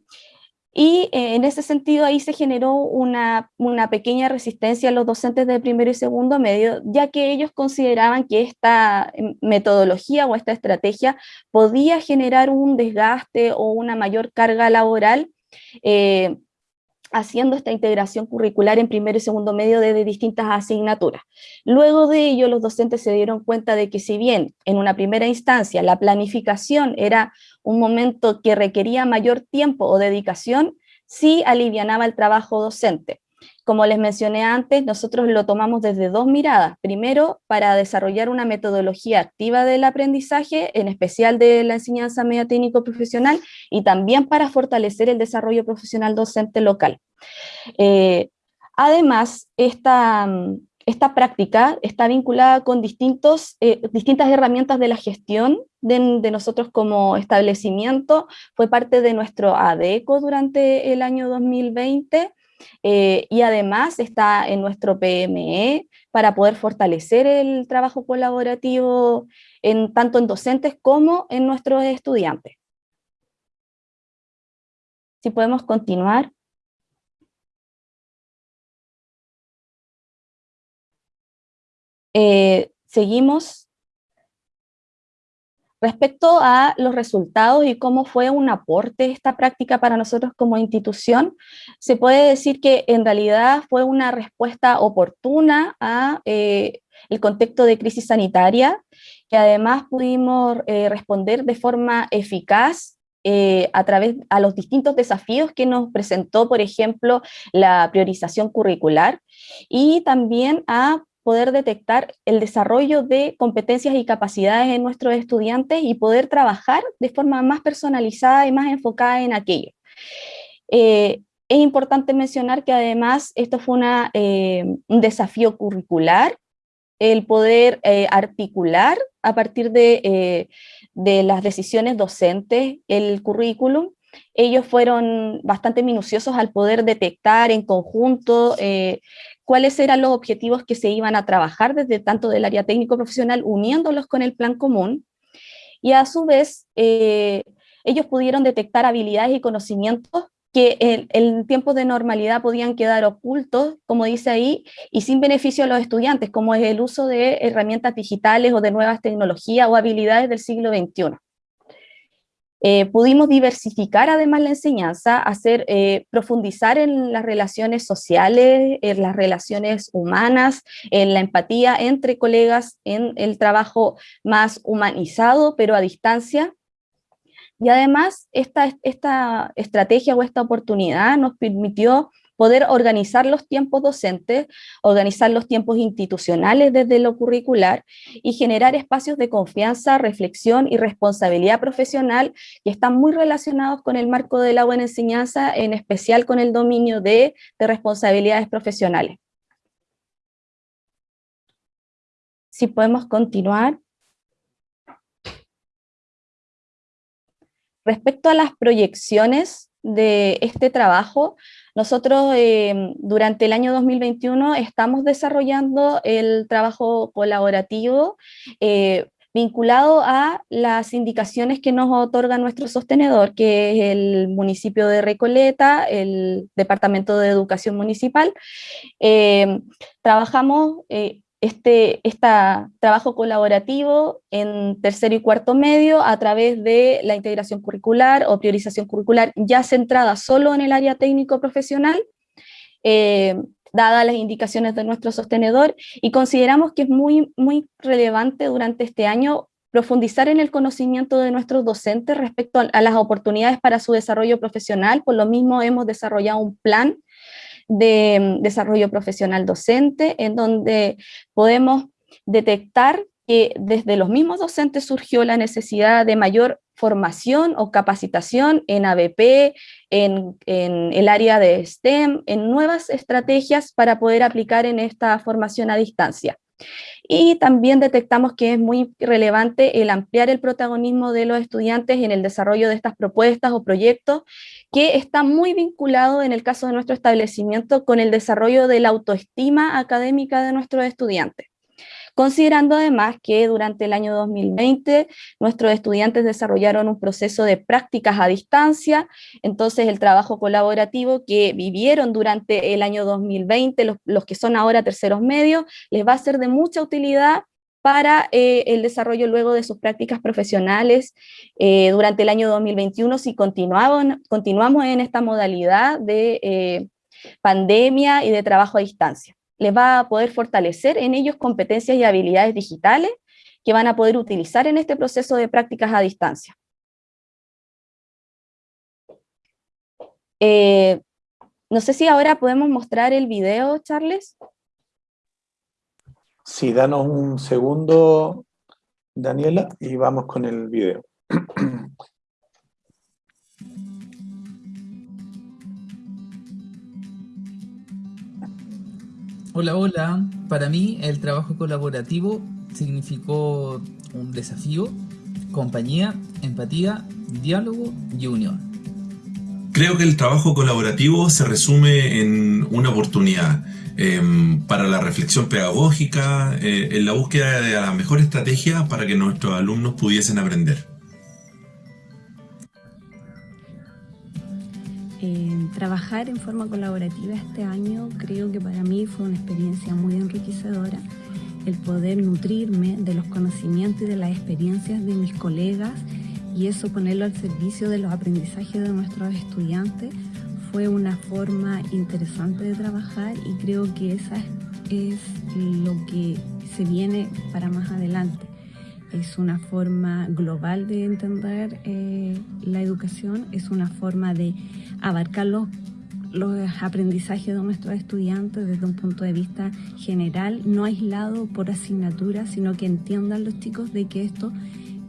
y eh, en ese sentido ahí se generó una, pequeña resistencia a los docentes de primero y segundo medio, ya que ellos consideraban que esta em, metodología o esta estrategia podía generar un desgaste o una mayor carga laboral, eh, haciendo esta integración curricular en primero y segundo medio desde distintas asignaturas. Luego de ello, los docentes se dieron cuenta de que si bien en una primera instancia la planificación era un momento que requería mayor tiempo o dedicación, sí alivianaba el trabajo docente. Como les mencioné antes, nosotros lo tomamos desde dos miradas. Primero, para desarrollar una metodología activa del aprendizaje, en especial de la enseñanza media técnico profesional, y también para fortalecer el desarrollo profesional docente local. Eh, además, esta, esta práctica está vinculada con distintos, eh, distintas herramientas de la gestión de, nosotros como establecimiento, fue parte de nuestro ADECO durante el año 2020, eh, y además está en nuestro PME para poder fortalecer el trabajo colaborativo en, tanto en docentes como en nuestros estudiantes. Si podemos continuar. Eh, seguimos. Respecto a los resultados y cómo fue un aporte esta práctica para nosotros como institución, se puede decir que en realidad fue una respuesta oportuna a eh, el contexto de crisis sanitaria, que además pudimos eh, responder de forma eficaz a través a los distintos desafíos que nos presentó, por ejemplo, la priorización curricular, y también a poder detectar el desarrollo de competencias y capacidades en nuestros estudiantes y poder trabajar de forma más personalizada y más enfocada en aquello. Eh, es importante mencionar que además esto fue una, eh, un desafío curricular, el poder eh, articular a partir de, de las decisiones docentes el currículum, ellos fueron bastante minuciosos al poder detectar en conjunto cuáles eran los objetivos que se iban a trabajar desde tanto del área técnico profesional, uniéndolos con el plan común, y a su vez eh, ellos pudieron detectar habilidades y conocimientos que en, en, tiempos de normalidad podían quedar ocultos, como dice ahí, y sin beneficio a los estudiantes, como es el uso de herramientas digitales o de nuevas tecnologías o habilidades del siglo XXI. Eh, pudimos diversificar además la enseñanza, hacer, eh, profundizar en las relaciones sociales, en las relaciones humanas, en la empatía entre colegas, en el trabajo más humanizado, pero a distancia. Y además esta, esta estrategia o esta oportunidad nos permitió poder organizar los tiempos docentes, organizar los tiempos institucionales desde lo curricular y generar espacios de confianza, reflexión y responsabilidad profesional que están muy relacionados con el marco de la buena enseñanza, en especial con el dominio de, de responsabilidades profesionales. Si podemos continuar. Respecto a las proyecciones de este trabajo, nosotros em, durante el año 2021 estamos desarrollando el trabajo colaborativo eh, vinculado a las indicaciones que nos otorga nuestro sostenedor, que es el municipio de Recoleta, el Departamento de Educación Municipal. Em, trabajamos eh, este, este, trabajo colaborativo en tercero y cuarto medio a través de la integración curricular o priorización curricular ya centrada solo en el área técnico profesional, eh, dadas las indicaciones de nuestro sostenedor, y consideramos que es muy, muy relevante durante este año profundizar en el conocimiento de nuestros docentes respecto a las oportunidades para su desarrollo profesional, por lo mismo hemos desarrollado un plan de mm, desarrollo profesional docente, en donde podemos detectar que desde los mismos docentes surgió la necesidad de mayor formación o capacitación en ABP, en, en, el área de STEM, en nuevas estrategias para poder aplicar en esta formación a distancia. Y también detectamos que es muy relevante el ampliar el protagonismo de los estudiantes en el desarrollo de estas propuestas o proyectos, que está muy vinculado en el caso de nuestro establecimiento con el desarrollo de la autoestima académica de nuestros estudiantes considerando además que durante el año 2020 nuestros estudiantes desarrollaron un proceso de prácticas a distancia, entonces el trabajo colaborativo que vivieron durante el año 2020, los, que son ahora terceros medios, les va a ser de mucha utilidad para eh, el desarrollo luego de sus prácticas profesionales eh, durante el año 2021 si continuamos, continuamos en esta modalidad de, eh, pandemia y de trabajo a distancia. Les va a poder fortalecer en ellos competencias y habilidades digitales que van a poder utilizar en este proceso de prácticas a distancia. Eh, no sé si ahora podemos mostrar el video, Charles. Sí, danos un segundo, Daniela, y vamos con el video. Hola, hola. Para mí el trabajo colaborativo significó un desafío, compañía, empatía, diálogo y unión. Creo que el trabajo colaborativo se resume en una oportunidad em, para la reflexión pedagógica, eh, en la búsqueda de la mejor estrategia para que nuestros alumnos pudiesen aprender. Trabajar en forma colaborativa este año creo que para mí fue una experiencia muy enriquecedora el poder nutrirme de los conocimientos y de las experiencias de mis colegas y eso ponerlo al servicio de los aprendizajes de nuestros estudiantes fue una forma interesante de trabajar y creo que esa es lo que se viene para más adelante. Es una forma global de entender eh, la educación, es una forma de abarcar los, los aprendizajes de nuestros estudiantes desde un punto de vista general, no aislado por asignatura, sino que entiendan los chicos de que esto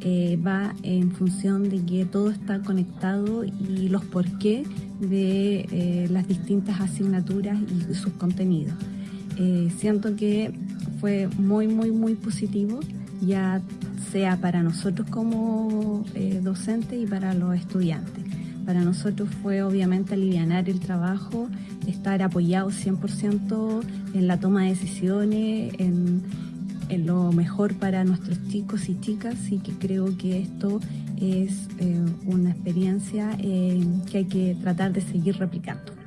eh, va en función de que todo está conectado y los por qué de eh, las distintas asignaturas y sus contenidos. Eh, siento que fue muy, muy, muy positivo, ya sea para nosotros como docentes y para los estudiantes. Para nosotros fue obviamente aliviar el trabajo, estar apoyados 100% en la toma de decisiones, en, lo mejor para nuestros chicos y chicas y que creo que esto es eh, una experiencia eh, que hay que tratar de seguir replicando.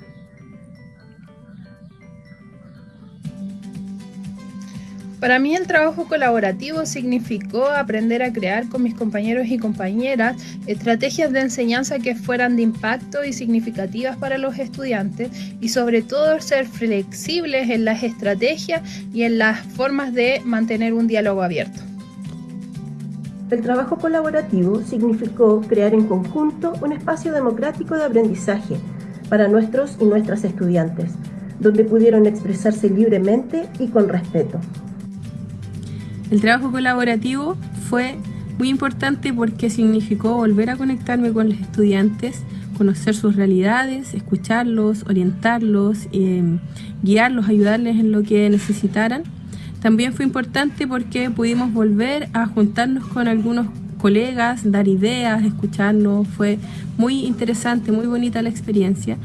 Para mí el trabajo colaborativo significó aprender a crear con mis compañeros y compañeras estrategias de enseñanza que fueran de impacto y significativas para los estudiantes y sobre todo ser flexibles en las estrategias y en las formas de mantener un diálogo abierto. El trabajo colaborativo significó crear en conjunto un espacio democrático de aprendizaje para nuestros y nuestras estudiantes, donde pudieron expresarse libremente y con respeto. El trabajo colaborativo fue muy importante porque significó volver a conectarme con los estudiantes, conocer sus realidades, escucharlos, orientarlos, eh, guiarlos, ayudarles en lo que necesitaran. También fue importante porque pudimos volver a juntarnos con algunos colegas, dar ideas, escucharnos. Fue muy interesante, muy bonita la experiencia.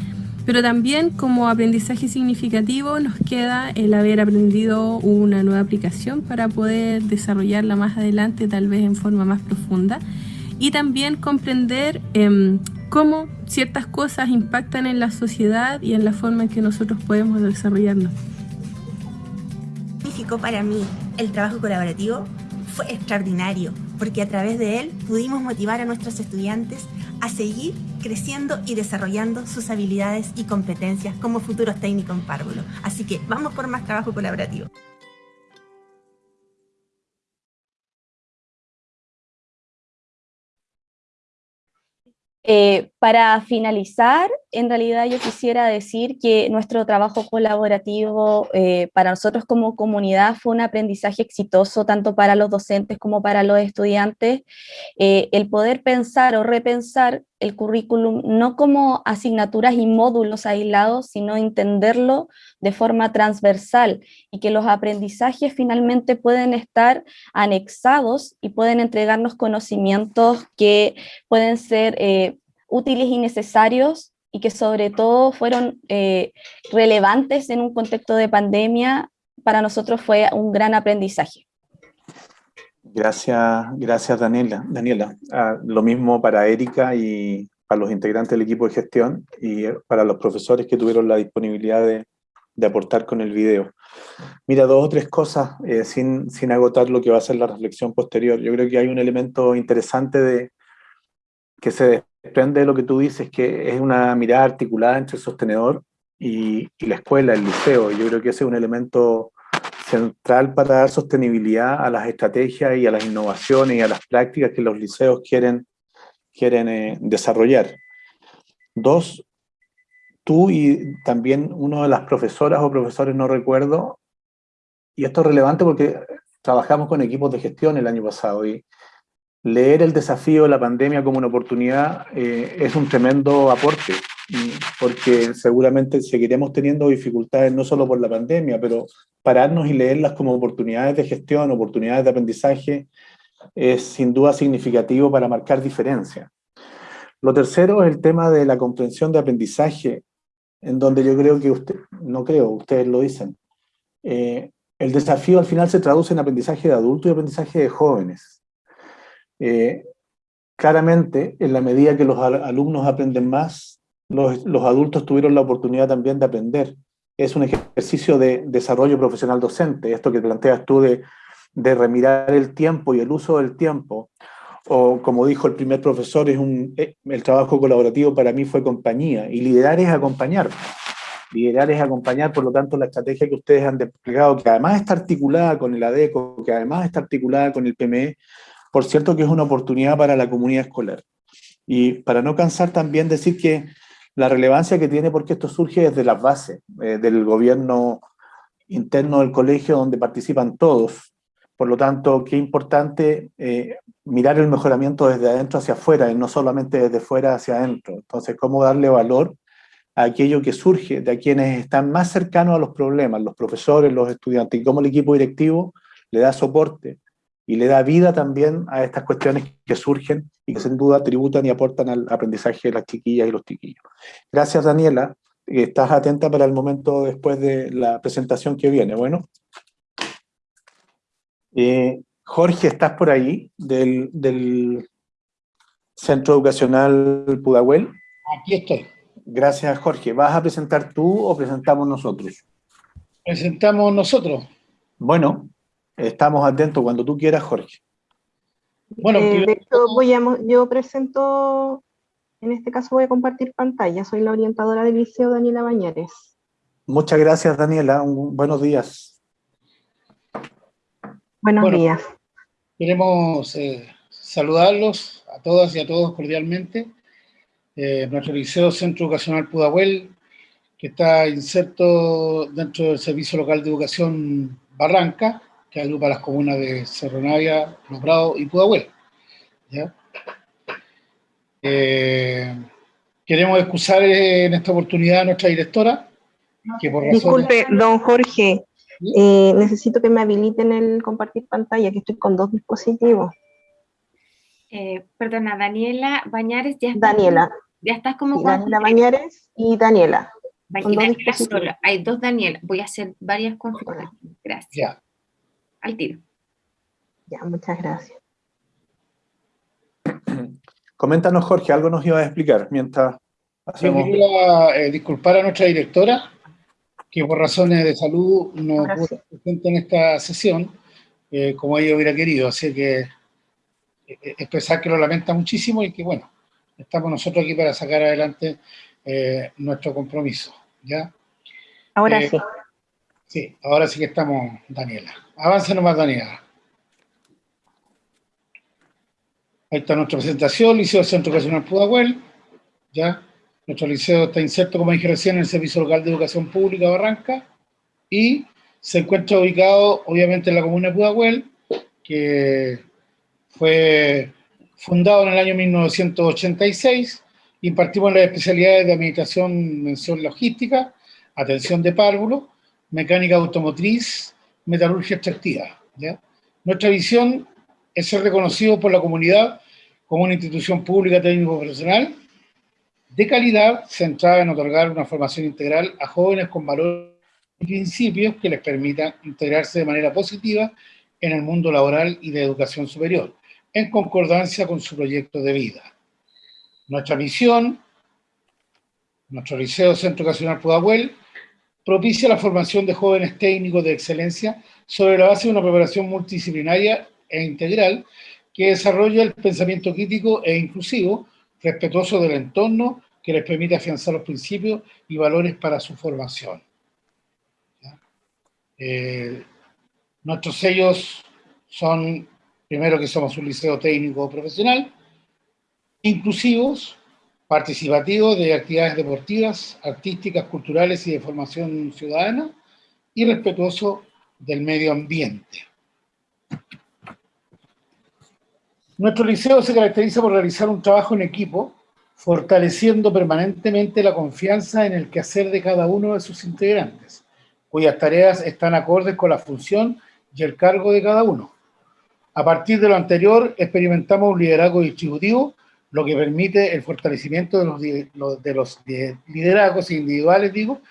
Pero también como aprendizaje significativo nos queda el haber aprendido una nueva aplicación para poder desarrollarla más adelante, tal vez en forma más profunda. Y también comprender em, cómo ciertas cosas impactan en la sociedad y en la forma en que nosotros podemos desarrollarnos. Significó para mí el trabajo colaborativo fue extraordinario, porque a través de él pudimos motivar a nuestros estudiantes a seguir creciendo y desarrollando sus habilidades y competencias como futuros técnicos en párvulo. Así que vamos por más trabajo colaborativo. Eh, para finalizar, en realidad yo quisiera decir que nuestro trabajo colaborativo eh, para nosotros como comunidad fue un aprendizaje exitoso tanto para los docentes como para los estudiantes. Eh, el poder pensar o repensar el currículum no como asignaturas y módulos aislados, sino entenderlo de forma transversal y que los aprendizajes finalmente pueden estar anexados y pueden entregarnos conocimientos que pueden ser eh, útiles y necesarios y que sobre todo fueron eh, relevantes en un contexto de pandemia, para nosotros fue un gran aprendizaje. Gracias, gracias Daniela. Daniela, ah, lo mismo para Erika y para los integrantes del equipo de gestión y para los profesores que tuvieron la disponibilidad de, de aportar con el video. Mira, dos o tres cosas eh, sin, sin agotar lo que va a ser la reflexión posterior. Yo creo que hay un elemento interesante de, que se desprende de lo que tú dices, que es una mirada articulada entre el sostenedor y, la escuela, el liceo. Yo creo que ese es un elemento central para dar sostenibilidad a las estrategias y a las innovaciones y a las prácticas que los liceos quieren, quieren eh, desarrollar. Dos, tú y también uno de las profesoras o profesores, no recuerdo, y esto es relevante porque trabajamos con equipos de gestión el año pasado y leer el desafío de la pandemia como una oportunidad eh, es un tremendo aporte, porque seguramente seguiremos teniendo dificultades no solo por la pandemia, pero pararnos y leerlas como oportunidades de gestión, oportunidades de aprendizaje, es sin duda significativo para marcar diferencia. Lo tercero es el tema de la comprensión de aprendizaje, en donde yo creo que usted, no creo, ustedes lo dicen, eh, el desafío al final se traduce en aprendizaje de adultos y aprendizaje de jóvenes. Eh, claramente, en la medida que los alumnos aprenden más, los, los, adultos tuvieron la oportunidad también de aprender. Es un ejercicio de desarrollo profesional docente, esto que planteas tú de, de remirar el tiempo y el uso del tiempo, o como dijo el primer profesor, es un, eh, el trabajo colaborativo para mí fue compañía, y liderar es acompañar. Liderar es acompañar, por lo tanto, la estrategia que ustedes han desplegado, que además está articulada con el ADECO, que además está articulada con el PME, por cierto que es una oportunidad para la comunidad escolar. Y para no cansar también decir que la relevancia que tiene, porque esto surge desde las bases, eh, del gobierno interno del colegio donde participan todos. Por lo tanto, qué importante eh, mirar el mejoramiento desde adentro hacia afuera, y no solamente desde fuera hacia adentro. Entonces, cómo darle valor a aquello que surge de quienes están más cercanos a los problemas, los profesores, los estudiantes, y cómo el equipo directivo le da soporte y le da vida también a estas cuestiones que surgen y que sin duda tributan y aportan al aprendizaje de las chiquillas y los chiquillos. Gracias Daniela, estás atenta para el momento después de la presentación que viene. Bueno, eh, Jorge, ¿estás por ahí del, del Centro Educacional Pudahuel? Aquí estoy. Gracias Jorge. ¿Vas a presentar tú o presentamos nosotros? Presentamos nosotros. Bueno, Estamos atentos cuando tú quieras, Jorge. Bueno, eh, de hecho, voy a, yo presento, en este caso voy a compartir pantalla, soy la orientadora del Liceo Daniela Bañares. Muchas gracias, Daniela. buenos días. Buenos días. Queremos eh, saludarlos a todas y a todos cordialmente. Eh, nuestro Liceo Centro Educacional Pudahuel, que está inserto dentro del Servicio Local de Educación Barranca, que agrupa las comunas de Cerro Navia, Los Prados y Pudahuel. Eh, queremos excusar en esta oportunidad a nuestra directora, que por Disculpe, don Jorge, eh, necesito que me habiliten el compartir pantalla, que estoy con dos dispositivos. Eh, perdona, Daniela Bañares ya está. Daniela. Ya estás como... Daniela Bañares y Daniela. solo. Hay dos Daniela. Voy a hacer varias configuraciones. Gracias al tiro. Ya, muchas gracias. Coméntanos, Jorge, algo nos iba a explicar mientras hacemos... Yo quería eh, disculpar a nuestra directora, que por razones de salud no pudo presente en esta sesión, eh, como ella hubiera querido, así que eh, expresar que lo lamenta muchísimo y que, bueno, estamos nosotros aquí para sacar adelante nuestro compromiso, ¿ya? Ahora sí. Sí, ahora sí que estamos, Daniela. Avance nomás, Daniela. Ahí está nuestra presentación, Liceo Centro Educacional Pudahuel. ¿ya? Nuestro liceo está inserto, como dije recién, en el Servicio Local de Educación Pública Barranca y se encuentra ubicado, obviamente, en la comuna de Pudahuel, que fue fundado en el año 1986. Impartimos las especialidades de Administración, Mención Logística, Atención de Párvulo, Mecánica Automotriz, metalurgia extractiva. Nuestra visión es ser reconocido por la comunidad como una institución pública técnico-profesional de calidad centrada en otorgar una formación integral a jóvenes con valores y principios que les permitan integrarse de manera positiva en el mundo laboral y de educación superior, en concordancia con su proyecto de vida. Nuestra misión, nuestro Liceo Centro Educacional Pudahuel, propicia la formación de jóvenes técnicos de excelencia sobre la base de una preparación multidisciplinaria e integral que desarrolla el pensamiento crítico e inclusivo, respetuoso del entorno, que les permite afianzar los principios y valores para su formación. Eh, nuestros sellos son, primero que somos un liceo técnico profesional, inclusivos, participativos de actividades deportivas, artísticas, culturales y de formación ciudadana, y respetuoso del medio ambiente. Nuestro liceo se caracteriza por realizar un trabajo en equipo, fortaleciendo permanentemente la confianza en el quehacer de cada uno de sus integrantes, cuyas tareas están acordes con la función y el cargo de cada uno. A partir de lo anterior, experimentamos un liderazgo distributivo, lo que permite el fortalecimiento de los, de los liderazgos individuales, digo,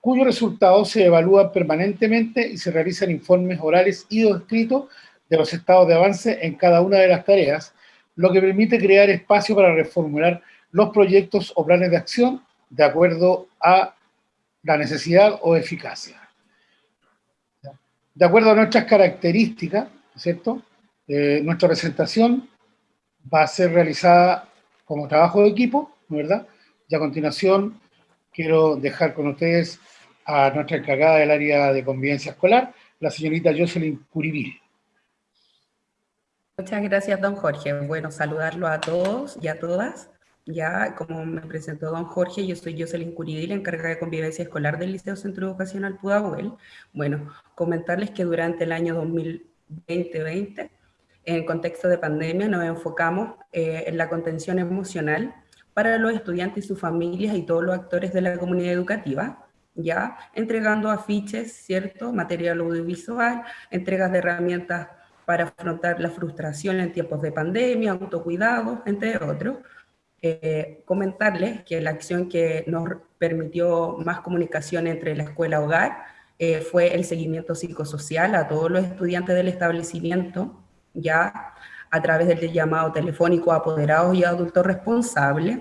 cuyos resultados se evalúan permanentemente y se realizan informes orales y o escritos de los estados de avance en cada una de las tareas, lo que permite crear espacio para reformular los proyectos o planes de acción de acuerdo a la necesidad o eficacia. De acuerdo a nuestras características, ¿cierto? Eh, nuestra presentación va a ser realizada como trabajo de equipo, ¿verdad? Y a continuación quiero dejar con ustedes a nuestra encargada del área de convivencia escolar, la señorita Jocelyn Curibil. Muchas gracias, don Jorge. Bueno, saludarlo a todos y a todas. Ya, como me presentó don Jorge, yo soy Jocelyn Curibil, encargada de convivencia escolar del Liceo Centro Educacional Pudahuel. Bueno, comentarles que durante el año 2020, en contexto de pandemia, nos enfocamos eh, en la contención emocional para los estudiantes y sus familias y todos los actores de la comunidad educativa, ya entregando afiches, ¿cierto? Material audiovisual, entregas de herramientas para afrontar la frustración en tiempos de pandemia, autocuidado, entre otros. Eh, comentarles que la acción que nos permitió más comunicación entre la escuela-hogar eh, fue el seguimiento psicosocial a todos los estudiantes del establecimiento, ya a través del llamado telefónico apoderados y adultos responsables,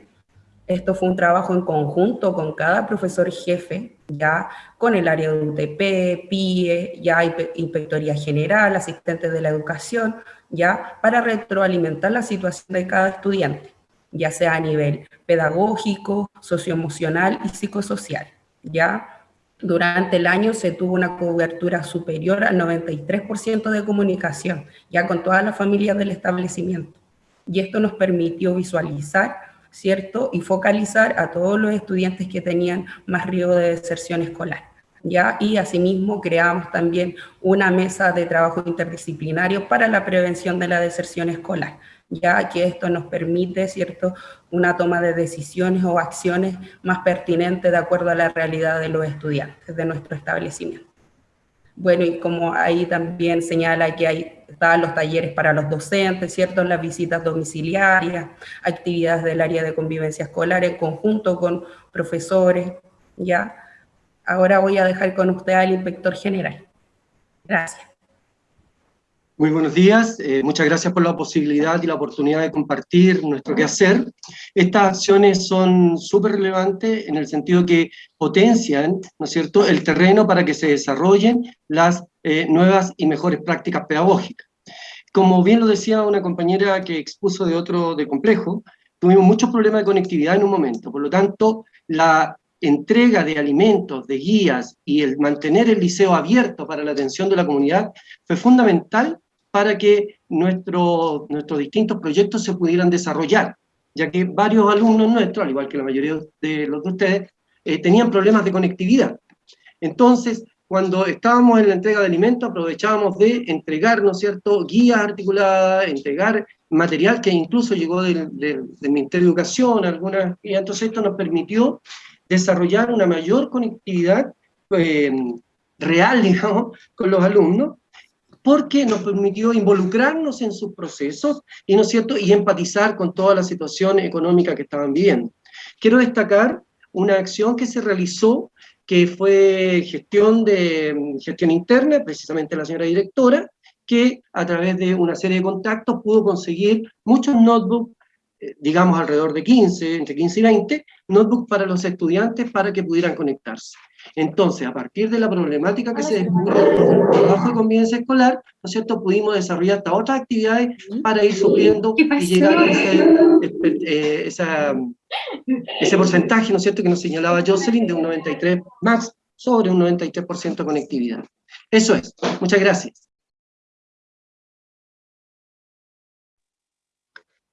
esto fue un trabajo en conjunto con cada profesor jefe, ya con el área de UTP, PIE, ya Inspectoría General, asistentes de la educación, ya para retroalimentar la situación de cada estudiante, ya sea a nivel pedagógico, socioemocional y psicosocial. Ya durante el año se tuvo una cobertura superior al 93% de comunicación, ya con todas las familias del establecimiento. Y esto nos permitió visualizar ¿cierto? Y focalizar a todos los estudiantes que tenían más riesgo de deserción escolar. ¿ya? Y asimismo creamos también una mesa de trabajo interdisciplinario para la prevención de la deserción escolar, ya que esto nos permite, ¿cierto?, una toma de decisiones o acciones más pertinentes de acuerdo a la realidad de los estudiantes de nuestro establecimiento. Bueno, y como ahí también señala que hay estaban los talleres para los docentes, ¿cierto? Las visitas domiciliarias, actividades del área de convivencia escolar en conjunto con profesores, ¿ya? Ahora voy a dejar con usted al inspector general. Gracias. Muy buenos días, eh, muchas gracias por la posibilidad y la oportunidad de compartir nuestro quehacer. Estas acciones son súper relevantes en el sentido que potencian, ¿no es cierto?, el terreno para que se desarrollen las eh, nuevas y mejores prácticas pedagógicas. Como bien lo decía una compañera que expuso de otro de complejo, tuvimos muchos problemas de conectividad en un momento, por lo tanto, la entrega de alimentos, de guías y el mantener el liceo abierto para la atención de la comunidad fue fundamental para que nuestros distintos proyectos se pudieran desarrollar, ya que varios alumnos nuestros, al igual que la mayoría de los de ustedes, eh, tenían problemas de conectividad. Entonces, cuando estábamos en la entrega de alimentos, aprovechábamos de entregar, ¿no cierto?, guías articuladas, entregar material que incluso llegó del, Ministerio de Educación, algunas, y entonces esto nos permitió desarrollar una mayor conectividad eh, real, con los alumnos, porque nos permitió involucrarnos en sus procesos y, ¿no es cierto? y empatizar con toda la situación económica que estaban viviendo. Quiero destacar una acción que se realizó, que fue gestión, de, gestión interna, precisamente la señora directora, que a través de una serie de contactos pudo conseguir muchos notebooks, eh, digamos alrededor de 15, entre 15 y 20, notebooks para los estudiantes para que pudieran conectarse. Entonces, a partir de la problemática que se descubrió en el trabajo de convivencia escolar, ¿no es cierto?, pudimos desarrollar hasta otras actividades para ir supliendo y llegar a ese, eh, ese porcentaje, ¿no es cierto?, que nos señalaba Jocelyn, de un 93 más sobre un 93% de conectividad. Eso es. Muchas gracias.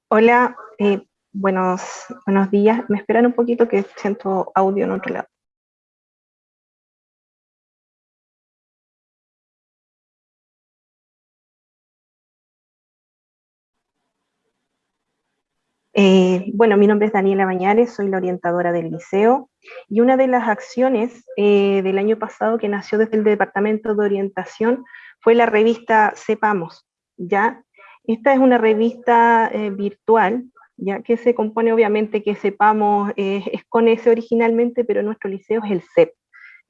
Hola, eh, buenos, buenos días. Me esperan un poquito que siento audio en otro lado. Eh, bueno, mi nombre es Daniela Bañares, soy la orientadora del liceo y una de las acciones eh, del año pasado que nació desde el Departamento de Orientación fue la revista Sepamos, ¿ya? Esta es una revista eh, virtual, ya que se compone obviamente que Sepamos es con S originalmente, pero nuestro liceo es el CEP.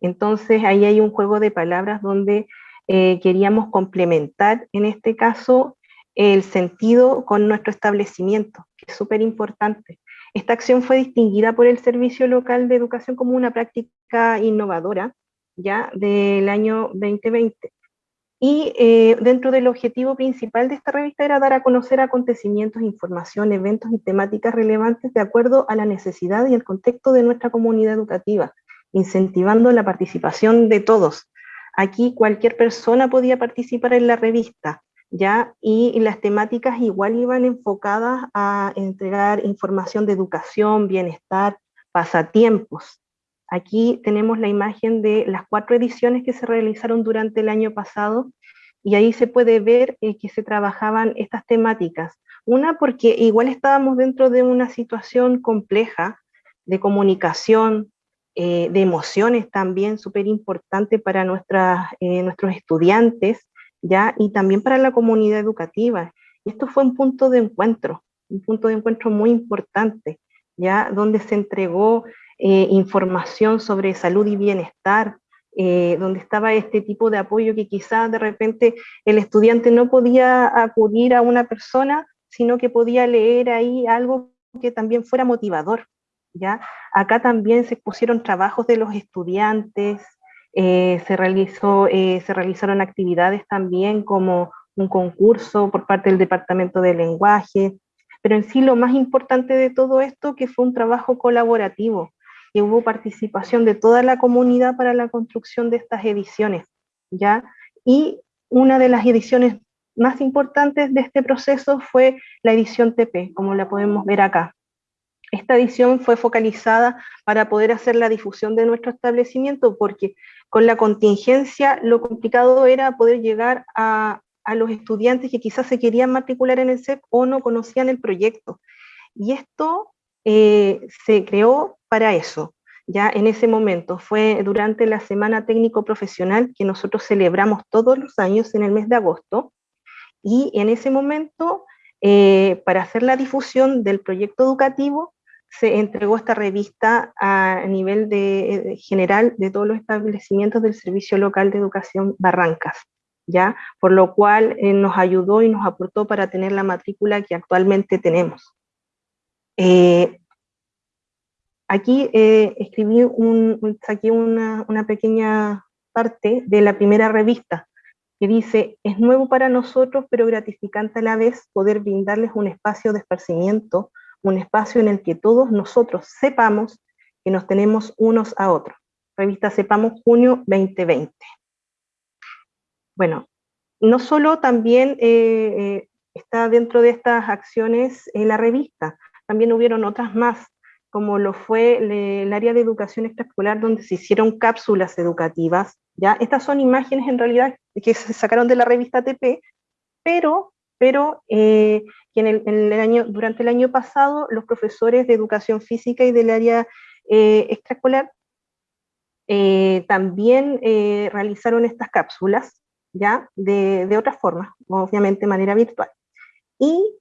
Entonces ahí hay un juego de palabras donde queríamos complementar, en este caso, el sentido con nuestro establecimiento, que es súper importante. Esta acción fue distinguida por el Servicio Local de Educación como una práctica innovadora, ya del año 2020. Y eh, dentro del objetivo principal de esta revista era dar a conocer acontecimientos, información, eventos y temáticas relevantes de acuerdo a la necesidad y el contexto de nuestra comunidad educativa, incentivando la participación de todos. Aquí cualquier persona podía participar en la revista, ¿ya? Y, las temáticas igual iban enfocadas a entregar información de educación, bienestar, pasatiempos. Aquí tenemos la imagen de las cuatro ediciones que se realizaron durante el año pasado y ahí se puede ver eh, que se trabajaban estas temáticas. Una porque igual estábamos dentro de una situación compleja de comunicación, eh, de emociones también súper importante para eh, nuestros estudiantes, ¿ya? Y también para la comunidad educativa. Esto fue un punto de encuentro, un punto de encuentro muy importante, ¿ya? Donde se entregó eh, información sobre salud y bienestar, eh, donde estaba este tipo de apoyo que quizás de repente el estudiante no podía acudir a una persona, sino que podía leer ahí algo que también fuera motivador, ¿ya? Acá también se pusieron trabajos de los estudiantes, eh, se, realizó, eh, se realizaron actividades también como un concurso por parte del Departamento de Lenguaje, pero en sí lo más importante de todo esto que fue un trabajo colaborativo y hubo participación de toda la comunidad para la construcción de estas ediciones, ¿ya? Y una de las ediciones más importantes de este proceso fue la edición TP, como la podemos ver acá. Esta edición fue focalizada para poder hacer la difusión de nuestro establecimiento, porque con la contingencia lo complicado era poder llegar a, los estudiantes que quizás se querían matricular en el CEP o no conocían el proyecto. Y esto eh, se creó para eso. Ya en ese momento fue durante la Semana Técnico Profesional que nosotros celebramos todos los años en el mes de agosto, y en ese momento, eh, para hacer la difusión del proyecto educativo, se entregó esta revista a nivel de, general de todos los establecimientos del Servicio Local de Educación Barrancas, ¿ya? Por lo cual eh, nos ayudó y nos aportó para tener la matrícula que actualmente tenemos. Eh, aquí eh, escribí un, saqué una, una pequeña parte de la primera revista, que dice, es nuevo para nosotros, pero gratificante a la vez poder brindarles un espacio de esparcimiento un espacio en el que todos nosotros sepamos que nos tenemos unos a otros. Revista Sepamos Junio 2020. Bueno, no solo también eh, eh, está dentro de estas acciones en la revista, también hubieron otras más, como lo fue el área de educación extraescolar, donde se hicieron cápsulas educativas. ¿ya? Estas son imágenes en realidad que se sacaron de la revista TP, pero pero eh, durante el año pasado los profesores de educación física y del área eh, extraescolar eh, también realizaron estas cápsulas, ya, de, de otra forma, obviamente de manera virtual. Y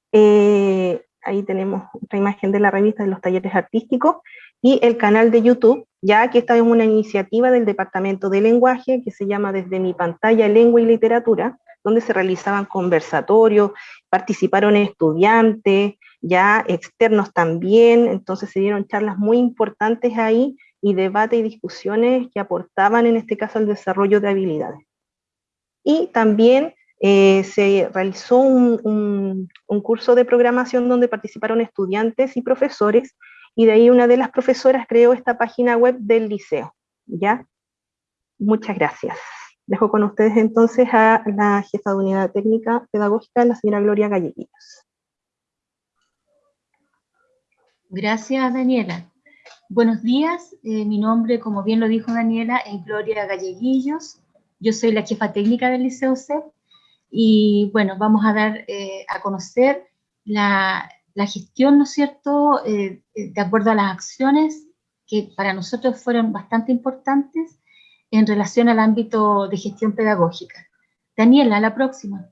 ahí tenemos otra imagen de la revista de los talleres artísticos, y el canal de YouTube, ya que esta es una iniciativa del Departamento de Lenguaje que se llama Desde mi pantalla Lengua y Literatura, donde se realizaban conversatorios, participaron estudiantes, ya externos también, entonces se dieron charlas muy importantes ahí y debate y discusiones que aportaban en este caso al desarrollo de habilidades. Y también eh, se realizó un, curso de programación donde participaron estudiantes y profesores, y de ahí una de las profesoras creó esta página web del liceo. ¿ya? Muchas gracias. Dejo con ustedes entonces a la jefa de unidad técnica pedagógica, la señora Gloria Galleguillos. Gracias, Daniela. Buenos días, eh, mi nombre, como bien lo dijo Daniela, es Gloria Galleguillos. Yo soy la jefa técnica del Liceo CEP y bueno, vamos a dar eh, a conocer la, gestión, ¿no es cierto?, eh, de acuerdo a las acciones que para nosotros fueron bastante importantes en relación al ámbito de gestión pedagógica. Daniela, la próxima.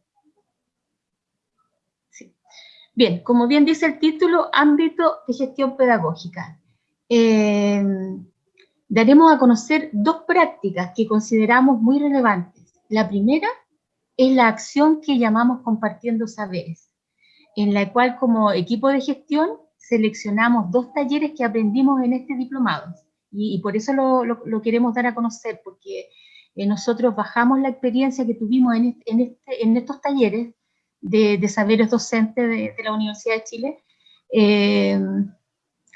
Bien, como bien dice el título, ámbito de gestión pedagógica. Eh, daremos a conocer dos prácticas que consideramos muy relevantes. La primera es la acción que llamamos compartiendo saberes, en la cual como equipo de gestión seleccionamos dos talleres que aprendimos en este diplomado. Y, por eso lo, queremos dar a conocer, porque eh, nosotros bajamos la experiencia que tuvimos en, este, estos talleres de, saberes docentes de, la Universidad de Chile eh,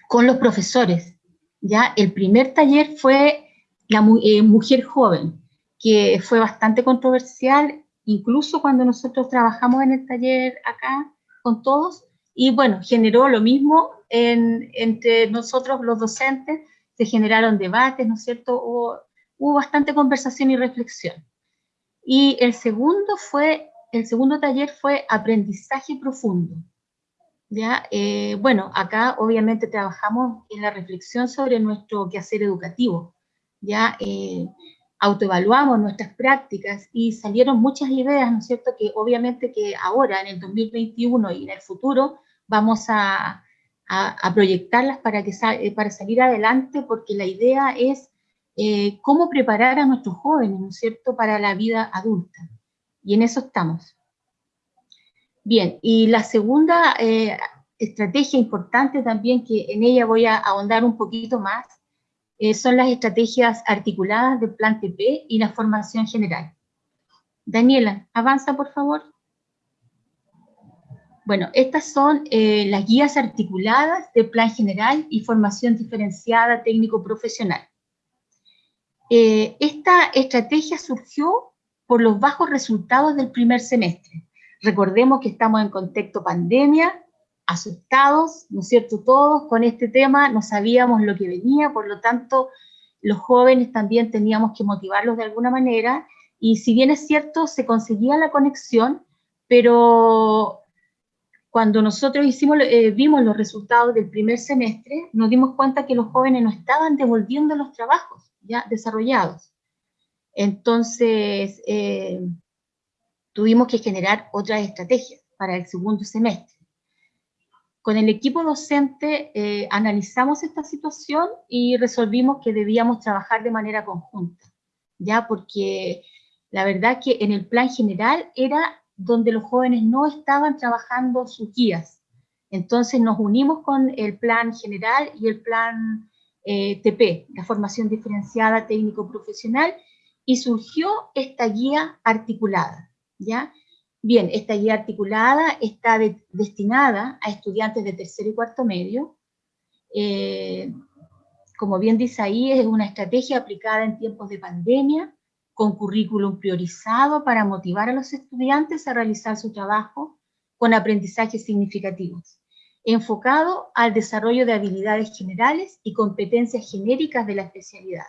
con los profesores. ¿ya? El primer taller fue la eh, mujer joven, que fue bastante controversial incluso cuando nosotros trabajamos en el taller acá con todos, y bueno, generó lo mismo entre nosotros los docentes, se generaron debates, ¿no es cierto? Hubo, hubo bastante conversación y reflexión. Y el segundo fue, el segundo taller fue aprendizaje profundo. ¿ya? Eh, bueno, acá obviamente trabajamos en la reflexión sobre nuestro quehacer educativo, ¿ya? Eh, autoevaluamos nuestras prácticas y salieron muchas ideas, ¿no es cierto?, que obviamente que ahora, en el 2021 y en el futuro, vamos a, proyectarlas para, que, eh, para salir adelante, porque la idea es eh, cómo preparar a nuestros jóvenes, ¿no es cierto?, para la vida adulta. Y en eso estamos. Bien, y la segunda eh, estrategia importante también, que en ella voy a ahondar un poquito más, son las estrategias articuladas del Plan TP y la formación general. Daniela, avanza por favor. Bueno, estas son eh, las guías articuladas del Plan General y Formación Diferenciada Técnico-Profesional. Eh, esta estrategia surgió por los bajos resultados del primer semestre. Recordemos que estamos en contexto pandemia, asustados, ¿no es cierto?, todos con este tema, no sabíamos lo que venía, por lo tanto, los jóvenes también teníamos que motivarlos de alguna manera, y si bien es cierto, se conseguía la conexión, pero cuando nosotros hicimos, eh, vimos los resultados del primer semestre, nos dimos cuenta que los jóvenes no estaban devolviendo los trabajos ya desarrollados. Entonces, eh, tuvimos que generar otras estrategias para el segundo semestre. Con el equipo docente eh, analizamos esta situación y resolvimos que debíamos trabajar de manera conjunta, ya porque la verdad que en el plan general era donde los jóvenes no estaban trabajando sus guías. Entonces nos unimos con el plan general y el plan eh, TP, la formación diferenciada técnico-profesional, y surgió esta guía articulada, ¿ya? Bien, esta guía articulada está destinada a estudiantes de tercero y cuarto medio. Eh, como bien dice ahí, es una estrategia aplicada en tiempos de pandemia, con currículum priorizado para motivar a los estudiantes a realizar su trabajo con aprendizajes significativos, enfocado al desarrollo de habilidades generales y competencias genéricas de la especialidad.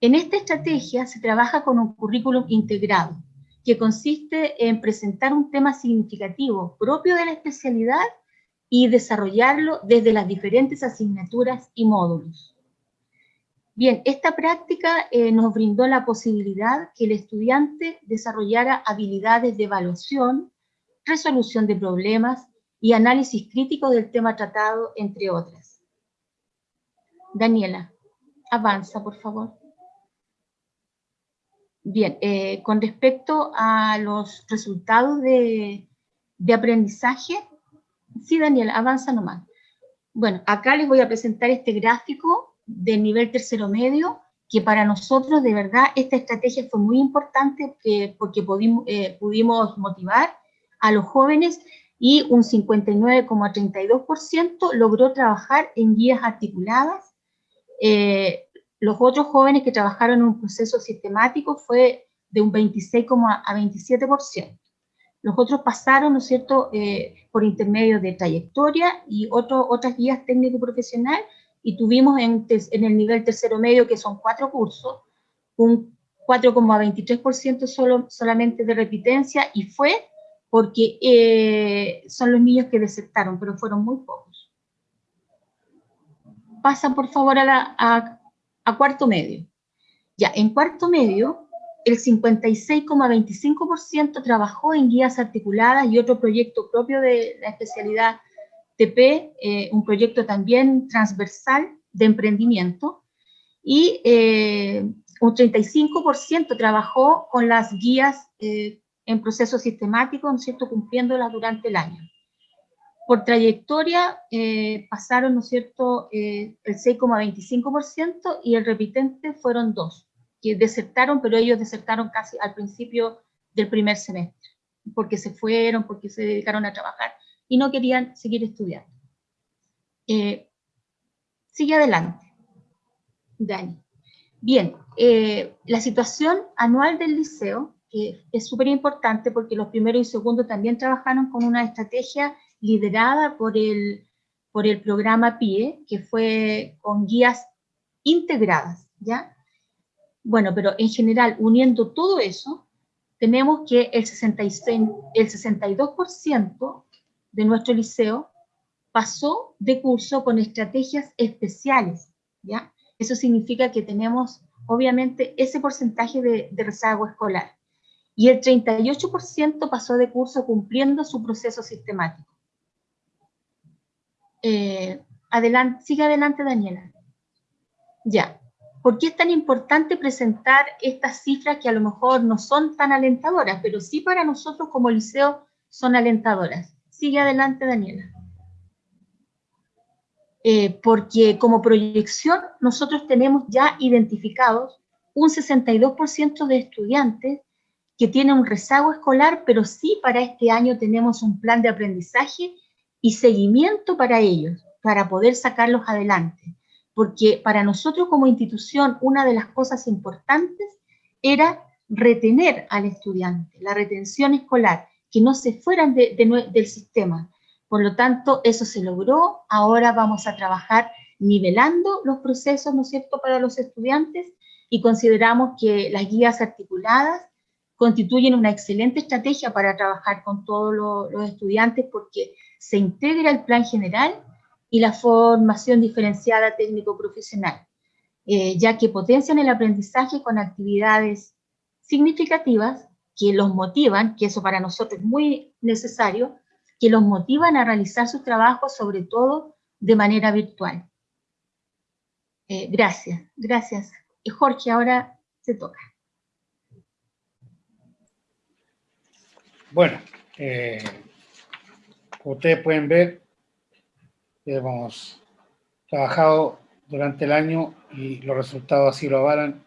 En esta estrategia se trabaja con un currículum integrado, que consiste en presentar un tema significativo propio de la especialidad y desarrollarlo desde las diferentes asignaturas y módulos. Bien, esta práctica eh, nos brindó la posibilidad que el estudiante desarrollara habilidades de evaluación, resolución de problemas y análisis crítico del tema tratado, entre otras. Daniela, avanza, por favor. Bien, eh, con respecto a los resultados de, aprendizaje, sí, Daniel, avanza nomás. Bueno, acá les voy a presentar este gráfico del nivel tercero medio, que para nosotros de verdad esta estrategia fue muy importante porque pudimos, eh, pudimos motivar a los jóvenes y un 59,32% logró trabajar en guías articuladas. Eh, los otros jóvenes que trabajaron en un proceso sistemático fue de un 26, a 27%. Los otros pasaron, ¿no cierto?, eh, por intermedio de trayectoria y otro, otras guías técnico-profesional y tuvimos en, en, el nivel tercero medio, que son cuatro cursos, un 4,23% solo, solamente de repitencia y fue porque eh, son los niños que desertaron, pero fueron muy pocos. Pasa por favor a, la, a, a cuarto medio. Ya, en cuarto medio, el 56,25% trabajó en guías articuladas y otro proyecto propio de la especialidad TP, eh, un proyecto también transversal de emprendimiento, y eh, un 35% trabajó con las guías eh, en proceso sistemático, ¿no cierto?, cumpliéndolas durante el año. Por trayectoria pasaron, ¿no cierto?, el 6,25% y el repitente fueron dos que desertaron, pero ellos desertaron casi al principio del primer semestre, porque se fueron, porque se dedicaron a trabajar y no querían seguir estudiando. Eh, sigue adelante, Dani. Bien, eh, la situación anual del liceo que es súper importante porque los primeros y segundos también trabajaron con una estrategia liderada por el, por el programa PIE, que fue con guías integradas, ¿ya? Bueno, pero en general, uniendo todo eso, tenemos que el, 66, el 62% de nuestro liceo pasó de curso con estrategias especiales, ¿ya? Eso significa que tenemos, obviamente, ese porcentaje de, rezago escolar. Y el 38% pasó de curso cumpliendo su proceso sistemático. Eh, adelante, sigue adelante, Daniela. Ya. ¿Por qué es tan importante presentar estas cifras que a lo mejor no son tan alentadoras, pero sí para nosotros como liceo son alentadoras? Sigue adelante, Daniela. Eh, porque como proyección nosotros tenemos ya identificados un 62% de estudiantes que tienen un rezago escolar, pero sí para este año tenemos un plan de aprendizaje y seguimiento para ellos, para poder sacarlos adelante porque para nosotros como institución una de las cosas importantes era retener al estudiante, la retención escolar, que no se fueran del sistema. Por lo tanto, eso se logró, ahora vamos a trabajar nivelando los procesos, ¿no es cierto?, para los estudiantes y consideramos que las guías articuladas constituyen una excelente estrategia para trabajar con todos los estudiantes porque se integra el plan general y la formación diferenciada técnico-profesional, eh, ya que potencian el aprendizaje con actividades significativas que los motivan, que eso para nosotros es muy necesario, que los motivan a realizar sus trabajos, sobre todo de manera virtual. Eh, gracias, gracias. Y Jorge, ahora se toca. Bueno, eh, como ustedes pueden ver, hemos trabajado durante el año y los resultados así lo avalan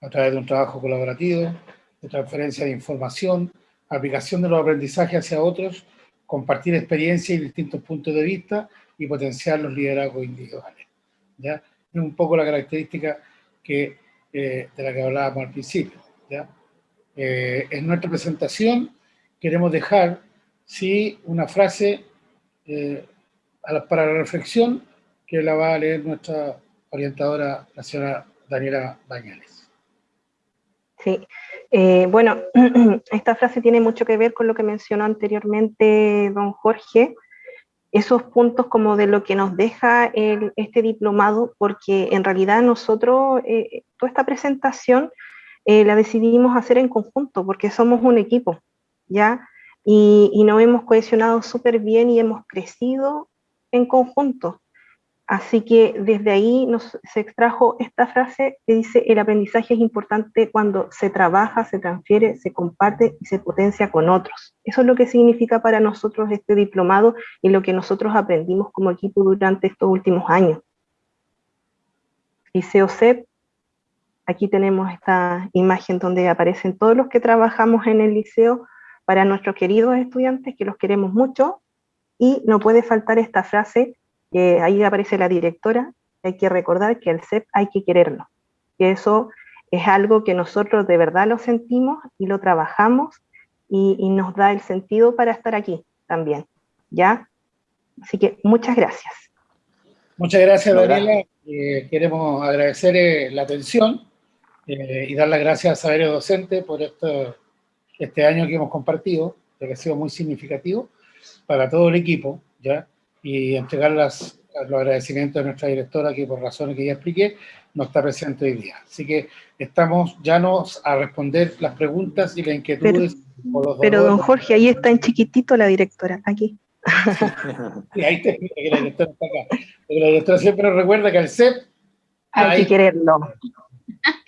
a través de un trabajo colaborativo, de transferencia de información, aplicación de los aprendizajes hacia otros, compartir experiencias y distintos puntos de vista y potenciar los liderazgos individuales. ¿ya? Es un poco la característica que, eh, de la que hablábamos al principio. ¿ya? Eh, en nuestra presentación queremos dejar sí, una frase eh, para la reflexión que la va a leer nuestra orientadora, la señora Daniela Bañales. Sí, eh, bueno, esta frase tiene mucho que ver con lo que mencionó anteriormente don Jorge, esos puntos como de lo que nos deja este diplomado, porque en realidad nosotros, eh, toda esta presentación eh, la decidimos hacer en conjunto, porque somos un equipo, ¿ya? Y, y nos hemos cohesionado súper bien y hemos crecido en conjunto. Así que desde ahí nos, se extrajo esta frase que dice, el aprendizaje es importante cuando se trabaja, se transfiere, se comparte y se potencia con otros. Eso es lo que significa para nosotros este diplomado y lo que nosotros aprendimos como equipo durante estos últimos años. Liceo CEP, aquí tenemos esta imagen donde aparecen todos los que trabajamos en el liceo para nuestros queridos estudiantes, que los queremos mucho, y no puede faltar esta frase, que ahí aparece la directora, hay que recordar que el CEP hay que quererlo, que eso es algo que nosotros de verdad lo sentimos y lo trabajamos y, nos da el sentido para estar aquí también, ¿ya? Así que muchas gracias. Muchas gracias, Daniela. Eh, queremos agradecer eh, la atención eh, y dar las gracias a Saberio Docente por esto, este año que hemos compartido, que ha sido muy significativo para todo el equipo, ¿ya? Y entregar las, los agradecimientos de nuestra directora, que por razones que ya expliqué, no está presente hoy día. Así que estamos ya nos a responder las preguntas y las inquietudes. Pero, pero don Jorge, ahí está en chiquitito la directora, aquí. Sí, ahí te explica que la directora está acá. Porque la directora siempre nos recuerda que al CEP hay, que quererlo.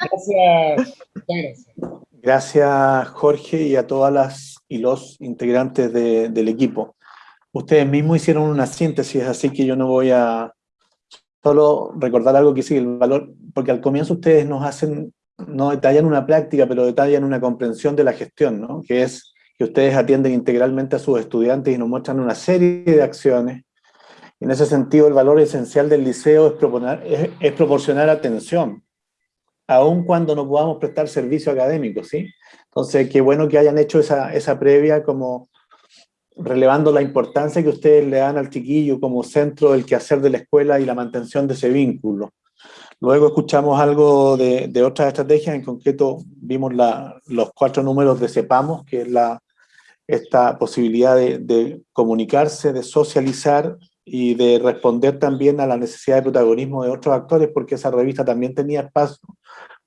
Gracias. Gracias. Gracias, Jorge, y a todas las y los integrantes de, del equipo. Ustedes mismos hicieron una síntesis, así que yo no voy a solo recordar algo que sigue el valor, porque al comienzo ustedes nos hacen, no detallan una práctica, pero detallan una comprensión de la gestión, ¿no? que es que ustedes atienden integralmente a sus estudiantes y nos muestran una serie de acciones. En ese sentido, el valor esencial del liceo es, proponer, es, proporcionar atención, aun cuando no podamos prestar servicio académico, ¿sí? Entonces, qué bueno que hayan hecho esa, esa previa como relevando la importancia que ustedes le dan al chiquillo como centro del quehacer de la escuela y la mantención de ese vínculo. Luego escuchamos algo de, de otras estrategias, en concreto vimos los cuatro números de CEPAMOS, que es esta posibilidad de, de, comunicarse, de socializar y de responder también a la necesidad de protagonismo de otros actores, porque esa revista también tenía espacio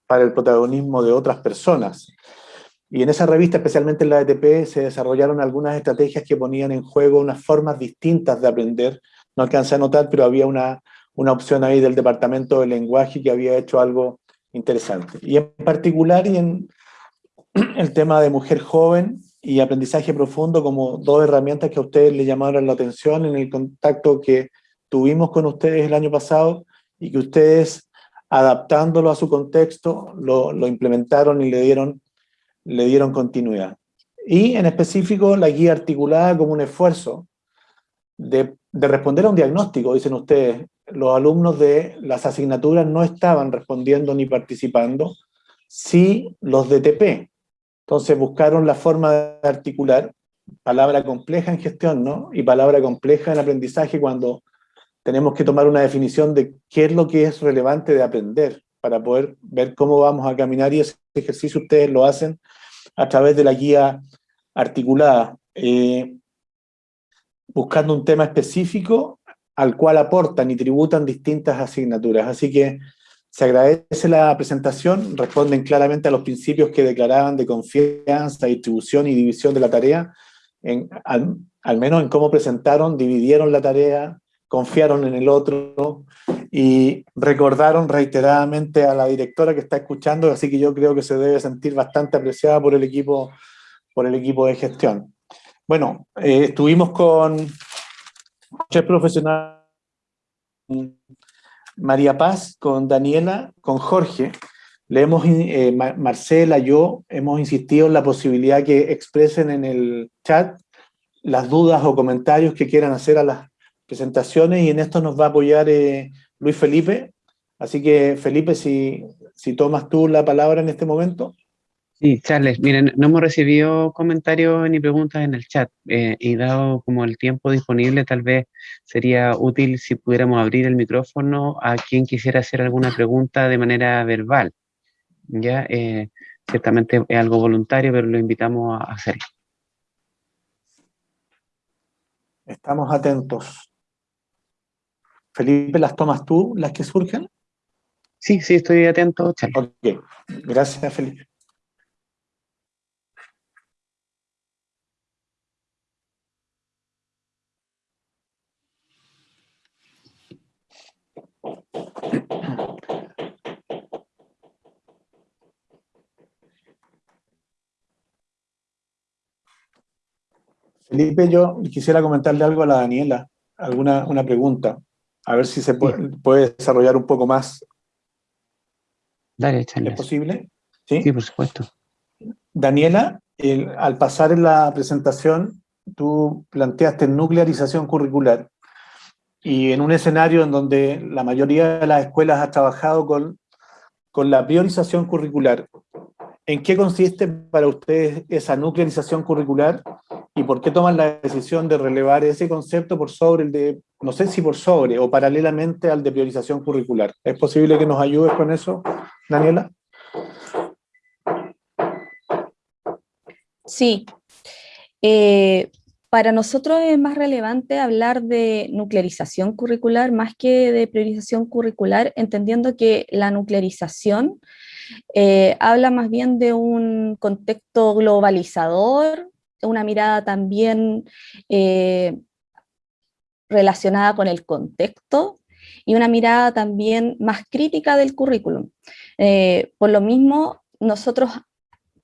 para el protagonismo de otras personas. Y en esa revista, especialmente en la ETP, se desarrollaron algunas estrategias que ponían en juego unas formas distintas de aprender. No alcancé a notar, pero había una, una opción ahí del Departamento de Lenguaje que había hecho algo interesante. Y en particular, y en el tema de mujer joven y aprendizaje profundo como dos herramientas que a ustedes le llamaron la atención en el contacto que tuvimos con ustedes el año pasado y que ustedes, adaptándolo a su contexto, lo, lo implementaron y le dieron le dieron continuidad. Y en específico la guía articulada como un esfuerzo de, de, responder a un diagnóstico, dicen ustedes, los alumnos de las asignaturas no estaban respondiendo ni participando, sí los de TP. Entonces buscaron la forma de articular palabra compleja en gestión, ¿no? Y palabra compleja en aprendizaje cuando tenemos que tomar una definición de qué es lo que es relevante de aprender para poder ver cómo vamos a caminar y ese ejercicio ustedes lo hacen a través de la guía articulada, eh, buscando un tema específico al cual aportan y tributan distintas asignaturas. Así que se agradece la presentación, responden claramente a los principios que declaraban de confianza, distribución y división de la tarea, en, al, al menos en cómo presentaron, dividieron la tarea, confiaron en el otro y recordaron reiteradamente a la directora que está escuchando, así que yo creo que se debe sentir bastante apreciada por el equipo, por el equipo de gestión. Bueno, eh, estuvimos con tres profesionales, María Paz, con Daniela, con Jorge, le hemos, eh, Marcela, yo, hemos insistido en la posibilidad que expresen en el chat las dudas o comentarios que quieran hacer a las presentaciones y en esto nos va a apoyar eh, Luis Felipe. Así que, Felipe, si, si tomas tú la palabra en este momento. Sí, Charles, miren, no hemos recibido comentarios ni preguntas en el chat eh, y dado como el tiempo disponible, tal vez sería útil si pudiéramos abrir el micrófono a quien quisiera hacer alguna pregunta de manera verbal. Ya, eh, ciertamente es algo voluntario, pero lo invitamos a hacerlo. Estamos atentos. Felipe, ¿las tomas tú, las que surgen? Sí, sí, estoy atento, Charlie. Ok, gracias, Felipe. Felipe, yo quisiera comentarle algo a la Daniela, alguna una pregunta a ver si se puede, puede, desarrollar un poco más Dale, ¿Es posible? ¿Sí? por supuesto. Daniela, al pasar en la presentación, tú planteaste nuclearización curricular. Y en un escenario en donde la mayoría de las escuelas ha trabajado con, con la priorización curricular, ¿en qué consiste para ustedes esa nuclearización curricular y por qué toman la decisión de relevar ese concepto por sobre el de, no sé si por sobre o paralelamente al de priorización curricular? ¿Es posible que nos ayudes con eso, Daniela? Sí. Eh, para nosotros es más relevante hablar de nuclearización curricular más que de priorización curricular, entendiendo que la nuclearización eh, habla más bien de un contexto globalizador, una mirada también eh, relacionada con el contexto y una mirada también más crítica del currículum. por lo mismo, nosotros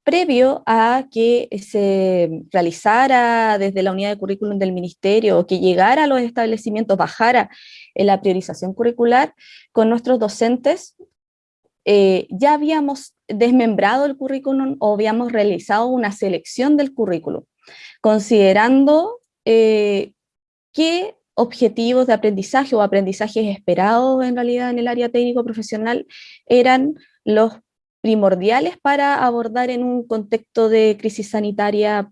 previo a que se realizara desde la unidad de currículum del ministerio o que llegara a los establecimientos, bajara la priorización curricular, con nuestros docentes eh, ya habíamos desmembrado el currículum o habíamos realizado una selección del currículum, considerando eh, qué objetivos de aprendizaje o aprendizajes esperados en realidad en el área técnico profesional eran los primordiales para abordar en un contexto de crisis sanitaria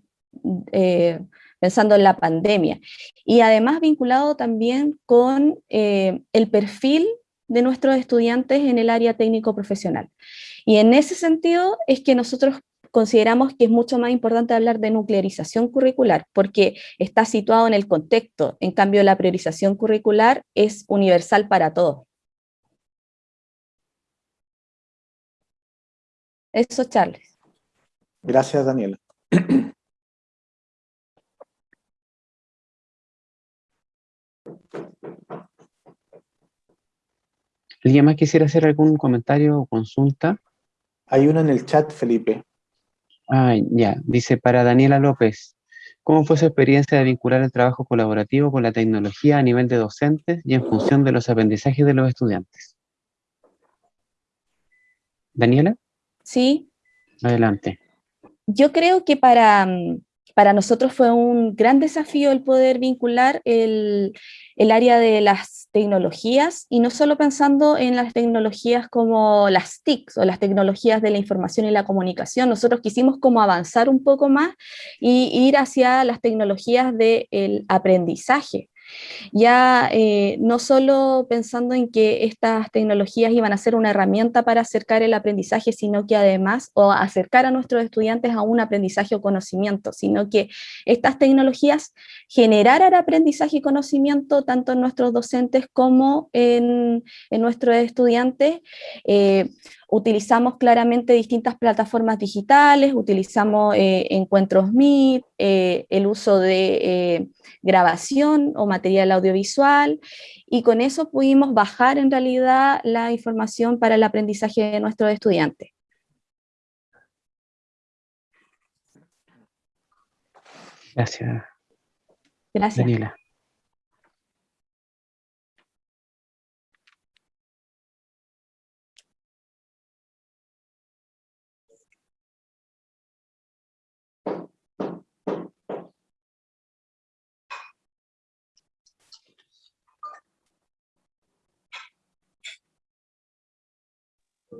eh, pensando en la pandemia. Y además vinculado también con eh, el perfil de nuestros estudiantes en el área técnico profesional. Y en ese sentido es que nosotros consideramos que es mucho más importante hablar de nuclearización curricular, porque está situado en el contexto, en cambio la priorización curricular es universal para todos. Eso, Charles. Gracias, Daniela. ¿Alguien más quisiera hacer algún comentario o consulta? Hay uno en el chat, Felipe. Ah, ya. Dice, para Daniela López, ¿cómo fue su experiencia de vincular el trabajo colaborativo con la tecnología a nivel de docentes y en función de los aprendizajes de los estudiantes? ¿Daniela? Sí. Adelante. Yo creo que para, mm, para nosotros fue un gran desafío el poder vincular el, el, área de las tecnologías y no solo pensando en las tecnologías como las TICs o las tecnologías de la información y la comunicación, nosotros quisimos como avanzar un poco más y ir hacia las tecnologías del aprendizaje ya eh, no solo pensando en que estas tecnologías iban a ser una herramienta para acercar el aprendizaje, sino que además, o acercar a nuestros estudiantes a un aprendizaje o conocimiento, sino que estas tecnologías generaran aprendizaje y conocimiento tanto en nuestros docentes como en, nuestros estudiantes, eh, utilizamos claramente distintas plataformas digitales, utilizamos eh, encuentros Meet, el uso de grabación o material audiovisual, y con eso pudimos bajar en realidad la información para el aprendizaje de nuestros estudiantes. Gracias. Gracias. Daniela.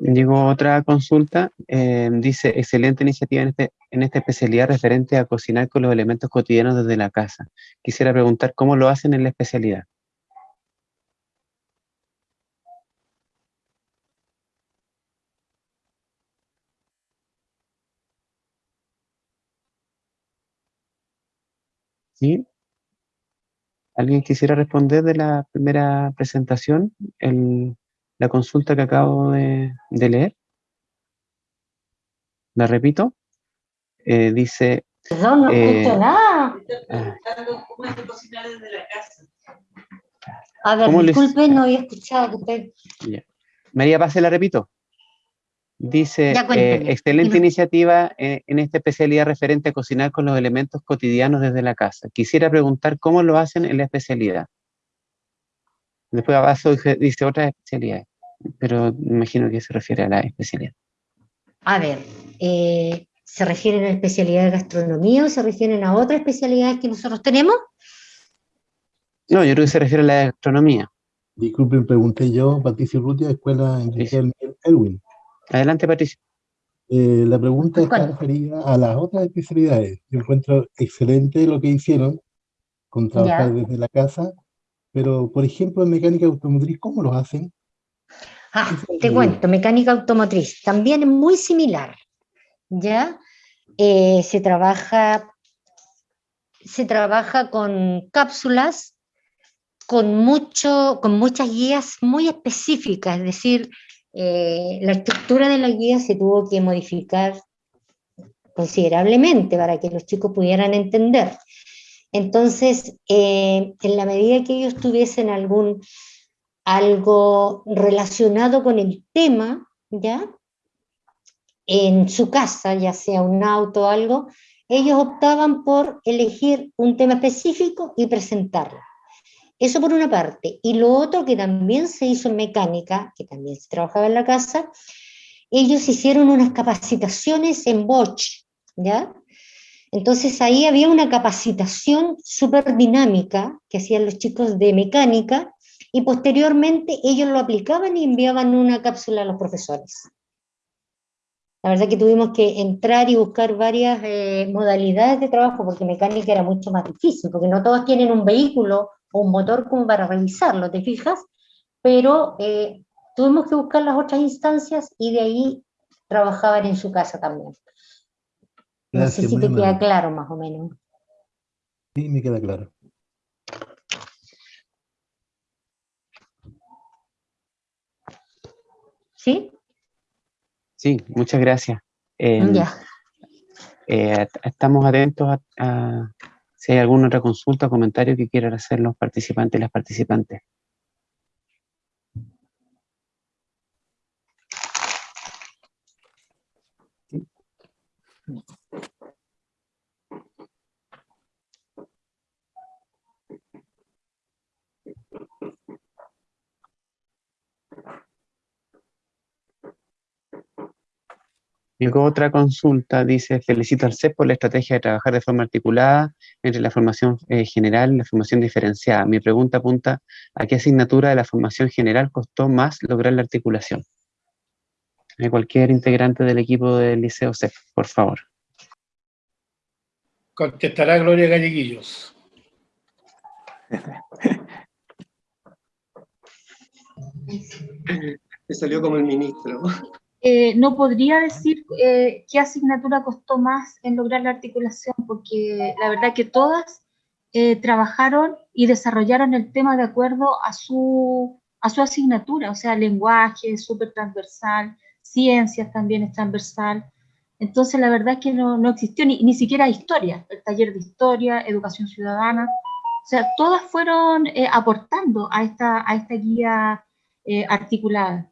Llegó otra consulta, eh, dice, excelente iniciativa en, este, en esta especialidad referente a cocinar con los elementos cotidianos desde la casa. Quisiera preguntar cómo lo hacen en la especialidad. ¿Sí? ¿Alguien quisiera responder de la primera presentación? El, la consulta que acabo de, leer. La repito. Eh, dice... Perdón, no eh, escucho nada. A ver, disculpe, no había escuchado. Usted... María Paz, la repito. Dice, eh, excelente iniciativa en esta especialidad referente a cocinar con los elementos cotidianos desde la casa. Quisiera preguntar cómo lo hacen en la especialidad. Después abajo dice, otras especialidades. pero me imagino que se refiere a la especialidad. A ver, eh, ¿se refieren a la especialidad de gastronomía o se refieren a otra especialidad que nosotros tenemos? No, yo creo que se refiere a la gastronomía. Disculpen, pregunté yo, Patricio Rutia, Escuela Industrial Elwin. Adelante, Patricio. Eh, la pregunta está referida a las otras especialidades. Yo encuentro excelente lo que hicieron con trabajar desde la casa, pero por ejemplo en mecánica automotriz, ¿cómo lo hacen? Ah, te cuento, mecánica automotriz, también es muy similar, ¿ya? Eh, se trabaja se trabaja con cápsulas, con, mucho, con muchas guías muy específicas, es decir, eh, la estructura de la guía se tuvo que modificar considerablemente para que los chicos pudieran entender. Entonces, eh, en la medida que ellos tuviesen algún, algo relacionado con el tema, ¿ya? En su casa, ya sea un auto o algo, ellos optaban por elegir un tema específico y presentarlo. Eso por una parte. Y lo otro que también se hizo en mecánica, que también se trabajaba en la casa, ellos hicieron unas capacitaciones en Bosch, ¿ya? Entonces ahí había una capacitación súper dinámica que hacían los chicos de mecánica y posteriormente ellos lo aplicaban y enviaban una cápsula a los profesores. La verdad que tuvimos que entrar y buscar varias eh, modalidades de trabajo porque mecánica era mucho más difícil, porque no todos tienen un vehículo o un motor para revisarlo, ¿te fijas? Pero eh, tuvimos que buscar las otras instancias y de ahí trabajaban en su casa también. No sé si te queda claro más o menos. Sí, me queda claro. ¿Sí? Sí, muchas gracias. Em, ya. Eh, estamos atentos a si hay alguna otra consulta o comentario que quieran hacer los participantes y las participantes. Llegó otra consulta, dice, felicito al CEP por la estrategia de trabajar de forma articulada entre la formación eh, general y la formación diferenciada. Mi pregunta apunta a qué asignatura de la formación general costó más lograr la articulación. Eh, cualquier integrante del equipo del Liceo CEP, por favor. Contestará Gloria Galleguillos. Me salió como el ministro. Eh, no podría decir eh, qué asignatura costó más en lograr la articulación, porque la verdad que todas eh, trabajaron y desarrollaron el tema de acuerdo a su, a su asignatura, o sea, lenguaje es súper transversal, ciencias también es transversal. Entonces, la verdad es que no, no existió ni, ni, siquiera historia, el taller de historia, educación ciudadana, o sea, todas fueron aportando a esta, a esta guía articulada.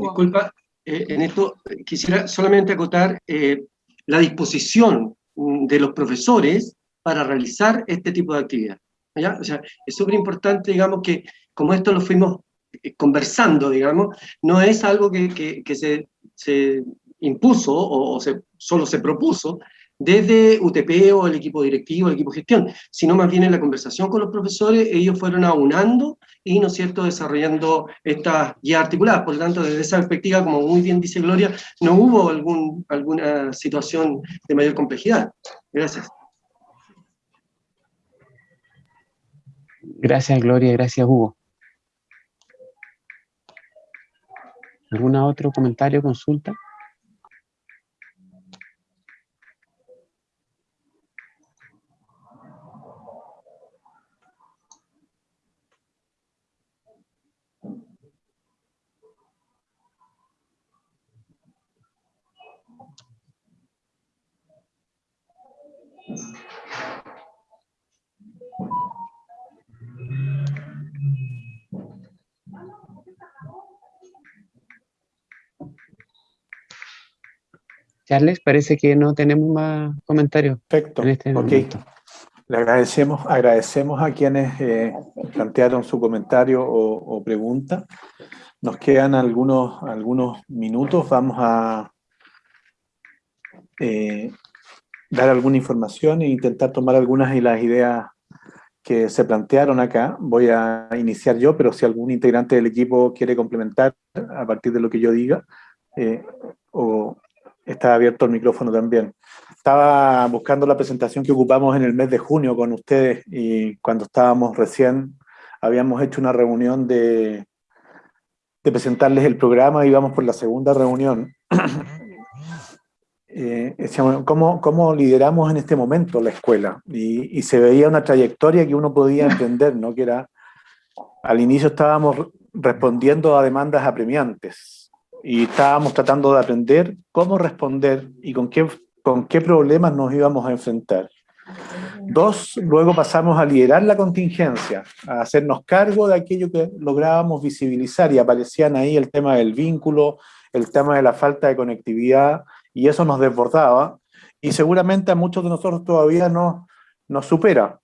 Disculpa, eh, en esto quisiera solamente acotar eh, la disposición mm, de los profesores para realizar este tipo de actividad. O sea, es súper importante, digamos, que como esto lo fuimos eh, conversando, digamos, no es algo que, que, se, se, impuso o, se, solo se propuso, desde UTP o el equipo directivo, el equipo de gestión, sino más bien en la conversación con los profesores, ellos fueron aunando y, ¿no es cierto?, desarrollando estas guías articuladas. Por lo tanto, desde esa perspectiva, como muy bien dice Gloria, no hubo algún, alguna situación de mayor complejidad. Gracias. Gracias, Gloria, gracias, Hugo. ¿Algún otro comentario, consulta? Charles, parece que no tenemos más comentarios. Perfecto. En este. Le agradecemos, agradecemos a quienes eh, plantearon su comentario o, pregunta. Nos quedan algunos, algunos minutos. Vamos a eh, dar alguna información e intentar tomar algunas de las ideas que se plantearon acá. Voy a iniciar yo, pero si algún integrante del equipo quiere complementar a partir de lo que yo diga, eh, o está abierto el micrófono también. Estaba buscando la presentación que ocupamos en el mes de junio con ustedes y cuando estábamos recién, habíamos hecho una reunión de, de presentarles el programa, íbamos por la segunda reunión. eh, ¿cómo, ¿cómo, lideramos en este momento la escuela? Y, y, se veía una trayectoria que uno podía entender, ¿no? Que era, al inicio estábamos respondiendo a demandas apremiantes y estábamos tratando de aprender cómo responder y con qué con qué problemas nos íbamos a enfrentar. Dos, luego pasamos a liderar la contingencia, a hacernos cargo de aquello que lográbamos visibilizar y aparecían ahí el tema del vínculo, el tema de la falta de conectividad y eso nos desbordaba y seguramente a muchos de nosotros todavía no, nos supera.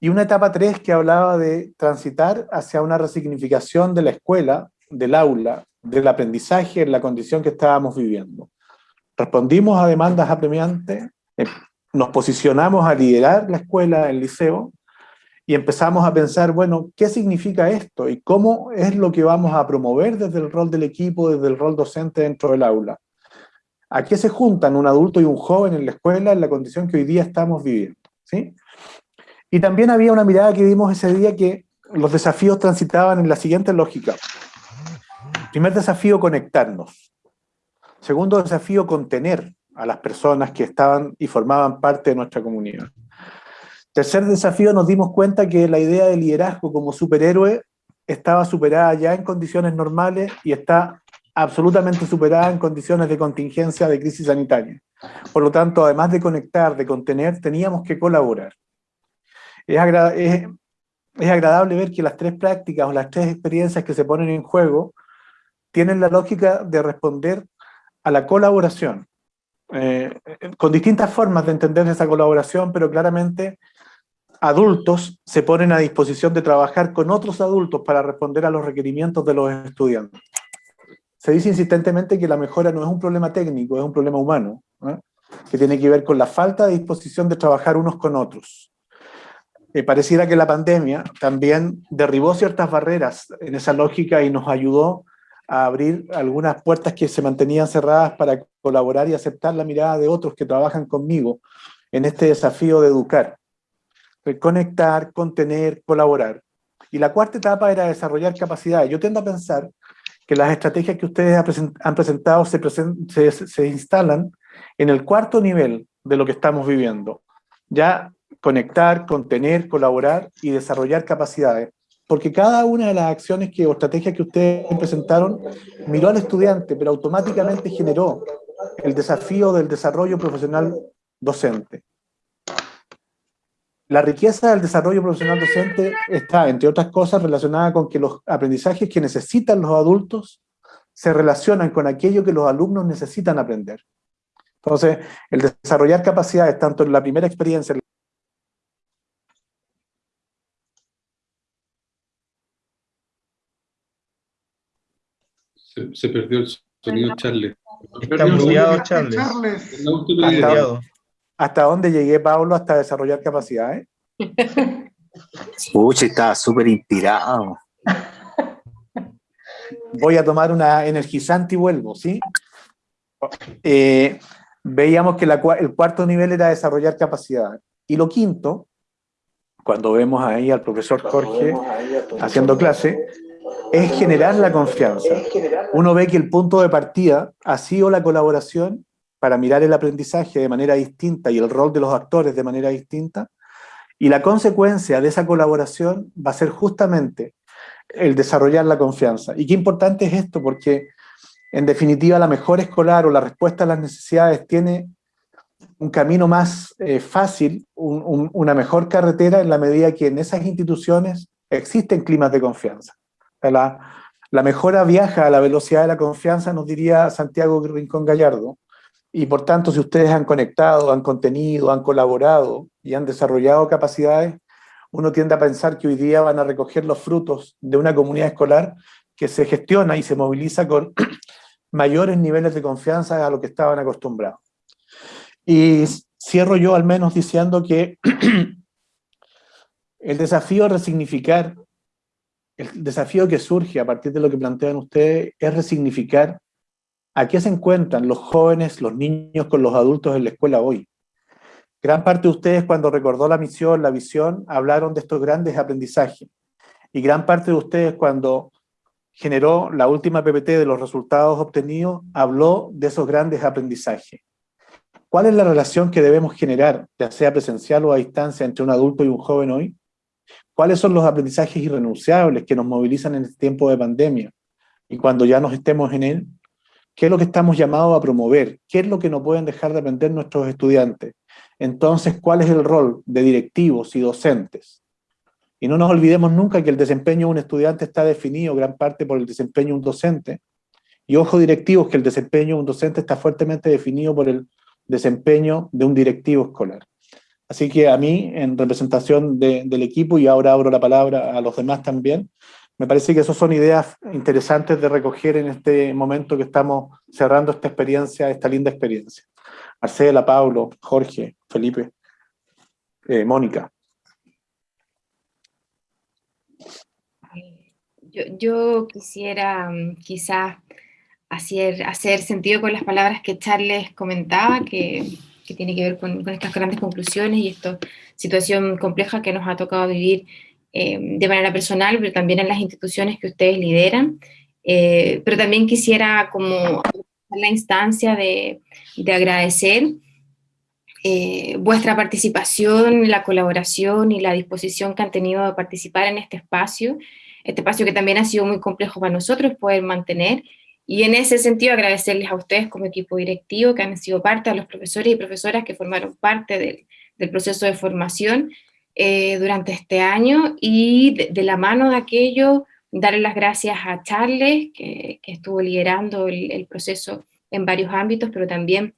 Y una etapa tres que hablaba de transitar hacia una resignificación de la escuela, del aula, del aprendizaje en la condición que estábamos viviendo. Respondimos a demandas apremiantes, eh, nos posicionamos a liderar la escuela, el liceo, y empezamos a pensar, bueno, ¿qué significa esto? ¿Y cómo es lo que vamos a promover desde el rol del equipo, desde el rol docente dentro del aula? ¿A qué se juntan un adulto y un joven en la escuela en la condición que hoy día estamos viviendo? ¿sí? Y también había una mirada que vimos ese día que los desafíos transitaban en la siguiente lógica. Primer desafío, conectarnos. Segundo desafío, contener a las personas que estaban y formaban parte de nuestra comunidad. Tercer desafío, nos dimos cuenta que la idea de liderazgo como superhéroe estaba superada ya en condiciones normales y está absolutamente superada en condiciones de contingencia de crisis sanitaria. Por lo tanto, además de conectar, de contener, teníamos que colaborar. Es, es, es agradable ver que las tres prácticas o las tres experiencias que se ponen en juego tienen la lógica de responder a la colaboración, eh, con distintas formas de entender esa colaboración, pero claramente adultos se ponen a disposición de trabajar con otros adultos para responder a los requerimientos de los estudiantes. Se dice insistentemente que la mejora no es un problema técnico, es un problema humano, que tiene que ver con la falta de disposición de trabajar unos con otros. Eh, pareciera que la pandemia también derribó ciertas barreras en esa lógica y nos ayudó a abrir algunas puertas que se mantenían cerradas para colaborar y aceptar la mirada de otros que trabajan conmigo en este desafío de educar. Conectar, contener, colaborar. Y la cuarta etapa era desarrollar capacidades. Yo tiendo a pensar que las estrategias que ustedes han presentado se, se, se instalan en el cuarto nivel de lo que estamos viviendo. Ya conectar, contener, colaborar y desarrollar capacidades porque cada una de las acciones que, o estrategias que ustedes presentaron miró al estudiante, pero automáticamente generó el desafío del desarrollo profesional docente. La riqueza del desarrollo profesional docente está, entre otras cosas, relacionada con que los aprendizajes que necesitan los adultos se relacionan con aquello que los alumnos necesitan aprender. Entonces, el desarrollar capacidades, tanto en la primera experiencia, Se, perdió el sonido Charles. Está muteado Charles. Hasta, ¿Hasta dónde llegué, Pablo, hasta desarrollar capacidades? Uy, estaba súper inspirado. Voy a tomar una energizante y vuelvo, ¿sí? Eh, veíamos que el cuarto nivel era desarrollar capacidades. Y lo quinto, cuando vemos ahí al profesor Jorge haciendo clase, es generar la confianza. Uno ve que el punto de partida ha sido la colaboración para mirar el aprendizaje de manera distinta y el rol de los actores de manera distinta, y la consecuencia de esa colaboración va a ser justamente el desarrollar la confianza. Y qué importante es esto, porque en definitiva la mejor escolar o la respuesta a las necesidades tiene un camino más eh, fácil, una mejor carretera en la medida que en esas instituciones existen climas de confianza. La, mejora viaja a la velocidad de la confianza, nos diría Santiago Rincón Gallardo, Y por tanto, si ustedes han conectado, han contenido, han colaborado y han desarrollado capacidades, uno tiende a pensar que hoy día van a recoger los frutos de una comunidad escolar que se gestiona y se moviliza con mayores niveles de confianza a lo que estaban acostumbrados. Y cierro yo al menos diciendo que el desafío de resignificar, el desafío que surge a partir de lo que plantean ustedes es resignificar a qué se encuentran los jóvenes, los niños con los adultos en la escuela hoy. Gran parte de ustedes cuando recordó la misión, la visión, hablaron de estos grandes aprendizajes. Y gran parte de ustedes cuando generó la última PPT de los resultados obtenidos, habló de esos grandes aprendizajes. ¿Cuál es la relación que debemos generar, ya sea presencial o a distancia, entre un adulto y un joven hoy? ¿Cuáles son los aprendizajes irrenunciables que nos movilizan en este tiempo de pandemia? Y cuando ya nos estemos en él, ¿qué es lo que estamos llamados a promover? ¿Qué es lo que no pueden dejar de aprender nuestros estudiantes? Entonces, ¿cuál es el rol de directivos y docentes? Y no nos olvidemos nunca que el desempeño de un estudiante está definido gran parte por el desempeño de un docente. Y ojo directivos que el desempeño de un docente está fuertemente definido por el desempeño de un directivo escolar. Así que a mí, en representación del equipo, y ahora abro la palabra a los demás también, me parece que esas son ideas interesantes de recoger en este momento que estamos cerrando esta experiencia, esta linda experiencia. Marcela, Pablo, Jorge, Felipe, eh, Mónica. Yo, quisiera mm, quizás hacer, hacer sentido con las palabras que Charles comentaba, que, que tiene que ver con, con, estas grandes conclusiones y esta situación compleja que nos ha tocado vivir eh, de manera personal, pero también en las instituciones que ustedes lideran. Eh, pero también quisiera como la instancia de, de agradecer eh, vuestra participación, la colaboración y la disposición que han tenido de participar en este espacio este espacio que también ha sido muy complejo para nosotros poder mantener, y en ese sentido agradecerles a ustedes como equipo directivo que han sido parte, a los profesores y profesoras que formaron parte del, del proceso de formación eh, durante este año, y de, la mano de aquello, darle las gracias a Charles, que, que estuvo liderando el, el proceso en varios ámbitos, pero también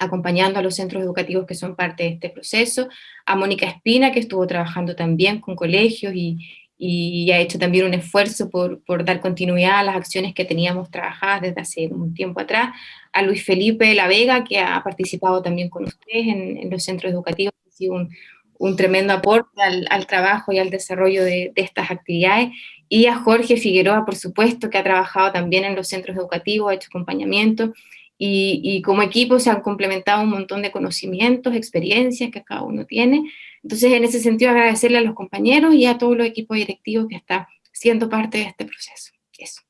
acompañando a los centros educativos que son parte de este proceso, a Mónica Espina, que estuvo trabajando también con colegios y, y ha hecho también un esfuerzo por, por, dar continuidad a las acciones que teníamos trabajadas desde hace un tiempo atrás, a Luis Felipe La Vega, que ha participado también con ustedes en, en los centros educativos, ha sido un, un tremendo aporte al, al, trabajo y al desarrollo de, de, estas actividades, y a Jorge Figueroa, por supuesto, que ha trabajado también en los centros educativos, ha hecho acompañamiento, y, y como equipo se han complementado un montón de conocimientos, experiencias que cada uno tiene, entonces, en ese sentido, agradecerle a los compañeros y a todo el equipo directivo que está siendo parte de este proceso. Eso.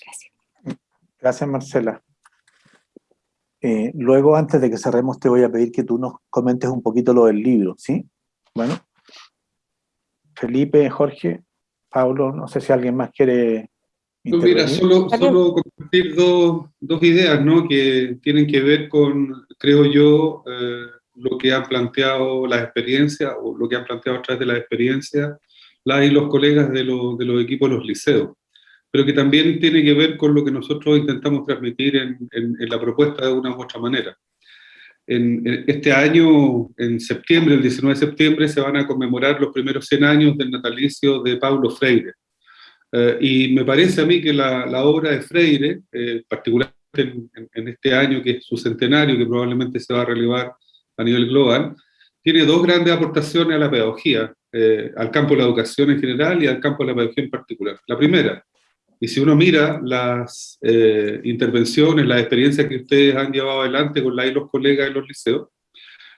Gracias. Gracias, Marcela. Eh, luego, antes de que cerremos, te voy a pedir que tú nos comentes un poquito lo del libro, ¿sí? Bueno. Felipe, Jorge, Pablo, no sé si alguien más quiere no, mira, solo, solo compartir dos, dos, ideas, ¿no? Que tienen que ver con, creo yo, eh, lo que han planteado las experiencias, o lo que han planteado a través de las experiencias, la y los colegas de, lo, de, los equipos de los liceos, pero que también tiene que ver con lo que nosotros intentamos transmitir en, en, en la propuesta de una u otra manera. En, este año, en septiembre, el 19 de septiembre, se van a conmemorar los primeros 100 años del natalicio de Paulo Freire. Eh, y me parece a mí que la, la obra de Freire, eh, particularmente en, en, este año que es su centenario, que probablemente se va a relevar a nivel global, tiene dos grandes aportaciones a la pedagogía, eh, al campo de la educación en general y al campo de la pedagogía en particular. La primera, y si uno mira las eh, intervenciones, las experiencias que ustedes han llevado adelante con la y los colegas en los liceos,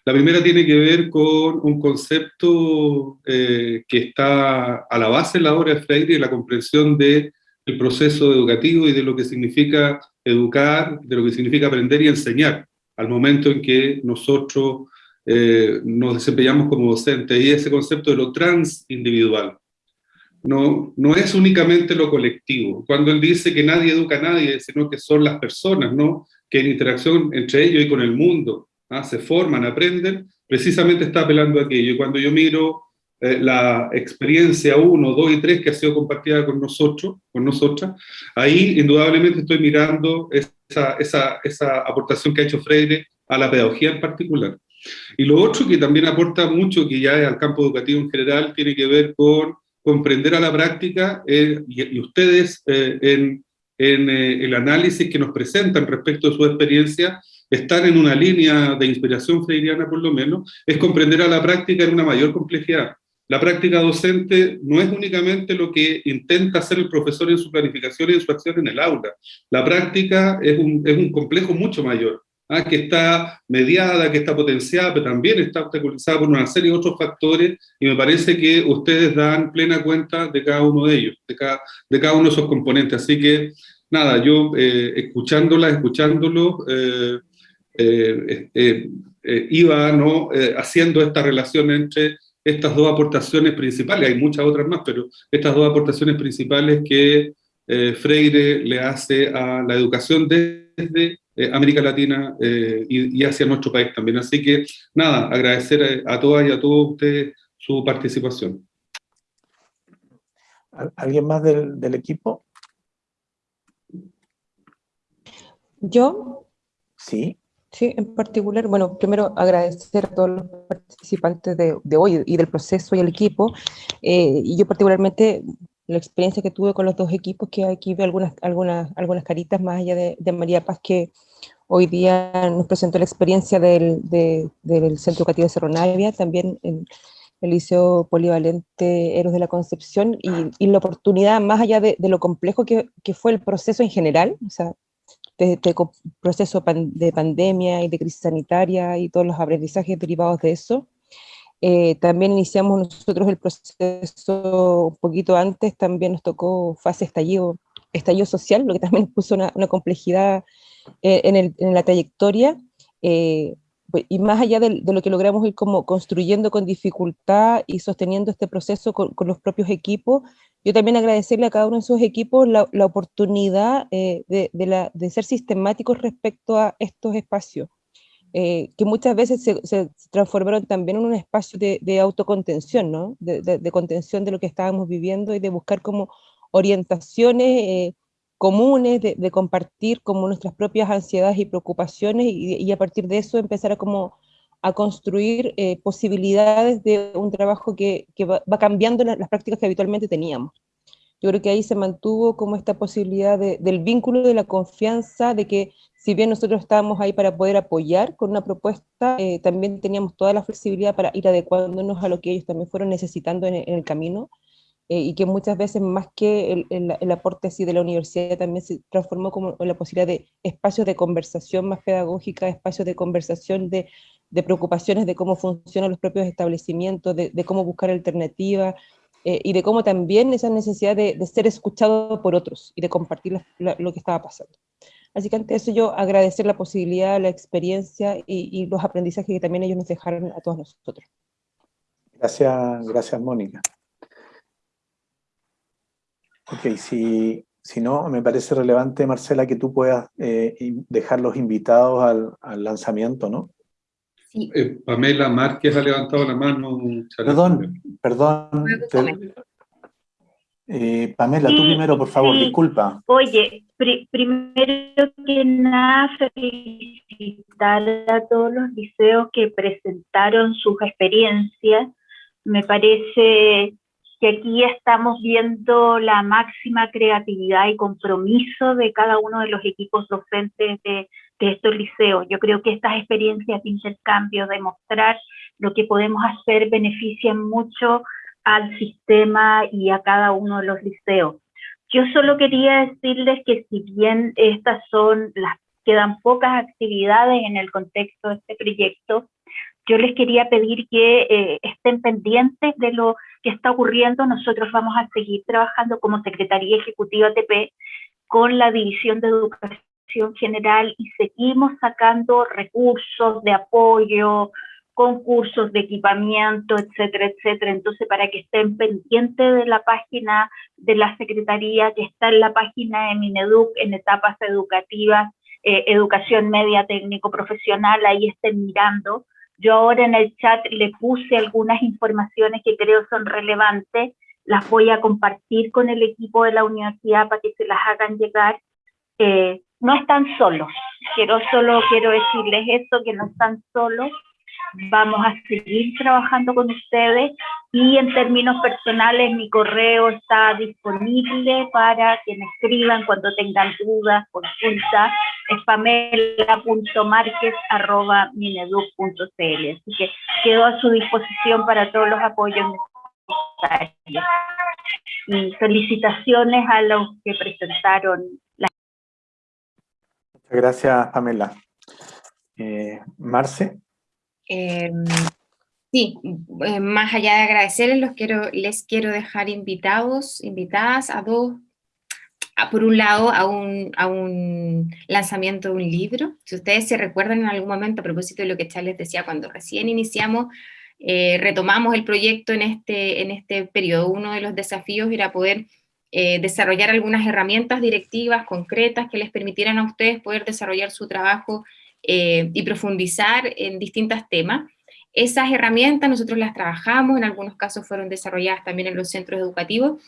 la primera tiene que ver con un concepto eh, que está a la base de la obra de Freire y la comprensión del de proceso educativo y de lo que significa educar, de lo que significa aprender y enseñar al momento en que nosotros eh, nos desempeñamos como docentes, y ese concepto de lo transindividual. No, no es únicamente lo colectivo. Cuando él dice que nadie educa a nadie, sino que son las personas, ¿no? que en interacción entre ellos y con el mundo ¿ah? se forman, aprenden, precisamente está apelando a aquello. Y cuando yo miro eh, la experiencia 1, 2 y 3 que ha sido compartida con nosotros, con nosotras, ahí indudablemente estoy mirando esa, esa, esa aportación que ha hecho Freire a la pedagogía en particular. Y lo otro que también aporta mucho, que ya es al campo educativo en general, tiene que ver con comprender a la práctica, eh, y, ustedes eh, en, en el análisis que nos presentan respecto de su experiencia, están en una línea de inspiración freiriana por lo menos, es comprender a la práctica en una mayor complejidad. La práctica docente no es únicamente lo que intenta hacer el profesor en su planificación y en su acción en el aula. La práctica es un, es un complejo mucho mayor, ¿ah? que está mediada, que está potenciada, pero también está obstaculizada por una serie de otros factores, y me parece que ustedes dan plena cuenta de cada uno de ellos, de cada, de cada uno de esos componentes. Así que, nada, yo eh, escuchándola, escuchándolo, eh, eh, iba ¿no? haciendo esta relación entre estas dos aportaciones principales, hay muchas otras más, pero estas dos aportaciones principales que eh, Freire le hace a la educación desde eh, América Latina eh, y, hacia nuestro país también. Así que, nada, agradecer a, todas y a todos ustedes su participación. ¿Alguien más del, del equipo? ¿Yo? Sí. Sí, en particular, bueno, primero agradecer a todos los participantes de, de hoy y del proceso y el equipo, eh, y yo particularmente la experiencia que tuve con los dos equipos, que aquí veo algunas, algunas, algunas caritas más allá de, de María Paz, que hoy día nos presentó la experiencia del, del Centro Educativo de Cerro Navia, también en el Liceo Polivalente Héroes de la Concepción, y, y la oportunidad, más allá de, de lo complejo que, que, fue el proceso en general, o sea, de este proceso de pandemia y de crisis sanitaria y todos los aprendizajes derivados de eso. Eh, también iniciamos nosotros el proceso un poquito antes, también nos tocó fase estallido, estallido social, lo que también puso una, complejidad eh, en, la trayectoria, eh, pues, y más allá de, lo que logramos ir como construyendo con dificultad y sosteniendo este proceso con los propios equipos, yo también agradecerle a cada uno de sus equipos la, la oportunidad eh, de, de, la, de, ser sistemáticos respecto a estos espacios, eh, que muchas veces se, se, transformaron también en un espacio de, de autocontención, ¿no? de, contención de lo que estábamos viviendo y de buscar como orientaciones eh, comunes, de, compartir como nuestras propias ansiedades y preocupaciones y, y, a partir de eso empezar a como a construir eh, posibilidades de un trabajo que, va, cambiando las prácticas que habitualmente teníamos. Yo creo que ahí se mantuvo como esta posibilidad de, del vínculo, de la confianza, de que si bien nosotros estábamos ahí para poder apoyar con una propuesta, eh, también teníamos toda la flexibilidad para ir adecuándonos a lo que ellos también fueron necesitando en, el camino, eh, y que muchas veces más que el, el, aporte así de la universidad también se transformó como la posibilidad de espacios de conversación más pedagógica, espacios de conversación de de preocupaciones de cómo funcionan los propios establecimientos, de, cómo buscar alternativas, eh, y de cómo también esa necesidad de, de ser escuchado por otros y de compartir lo que estaba pasando. Así que ante eso yo agradecer la posibilidad, la experiencia y, los aprendizajes que también ellos nos dejaron a todos nosotros. Gracias, gracias Mónica. Ok, si, si no, me parece relevante, Marcela, que tú puedas eh, dejar los invitados al lanzamiento, ¿no? Eh, Pamela Márquez ha levantado la mano. Perdón, perdón. Te, eh, Pamela, sí, tú primero, por favor, sí. disculpa. Oye, pr primero que nada, felicitar a todos los liceos que presentaron sus experiencias. Me parece que aquí estamos viendo la máxima creatividad y compromiso de cada uno de los equipos docentes de, de estos liceos. Yo creo que estas experiencias de intercambio, de mostrar lo que podemos hacer, benefician mucho al sistema y a cada uno de los liceos. Yo solo quería decirles que si bien estas son las quedan pocas actividades en el contexto de este proyecto, yo les quería pedir que eh, estén pendientes de lo que está ocurriendo. Nosotros vamos a seguir trabajando como Secretaría Ejecutiva TP con la División de Educación general y seguimos sacando recursos de apoyo, concursos de equipamiento, etcétera, etcétera. Entonces, para que estén pendientes de la página de la Secretaría, que está en la página de Mineduc en etapas educativas, eh, educación media técnico profesional, ahí estén mirando Yo ahora en el chat le puse algunas informaciones que creo son relevantes, las voy a compartir con el equipo de la universidad para que se las hagan llegar. Eh, no están solos, quiero solo quiero decirles eso, que no están solos, vamos a seguir trabajando con ustedes y en términos personales mi correo está disponible para que me escriban cuando tengan dudas, consultas, es pamela.marquez.mineduc.cl. Así que quedo a su disposición para todos los apoyos necesarios. Y felicitaciones a los que presentaron. Gracias, Pamela. Eh, Marce. Eh, sí, eh, más allá de agradecerles, los quiero, les quiero dejar invitados, invitadas a dos, por un lado a un, a un lanzamiento de un libro. Si ustedes se recuerdan en algún momento, a propósito de lo que Charles decía, cuando recién iniciamos, eh, retomamos el proyecto en este, en este periodo, uno de los desafíos era poder desarrollar algunas herramientas directivas concretas que les permitieran a ustedes poder desarrollar su trabajo eh, y profundizar en distintos temas. Esas herramientas nosotros las trabajamos, en algunos casos fueron desarrolladas también en los centros educativos,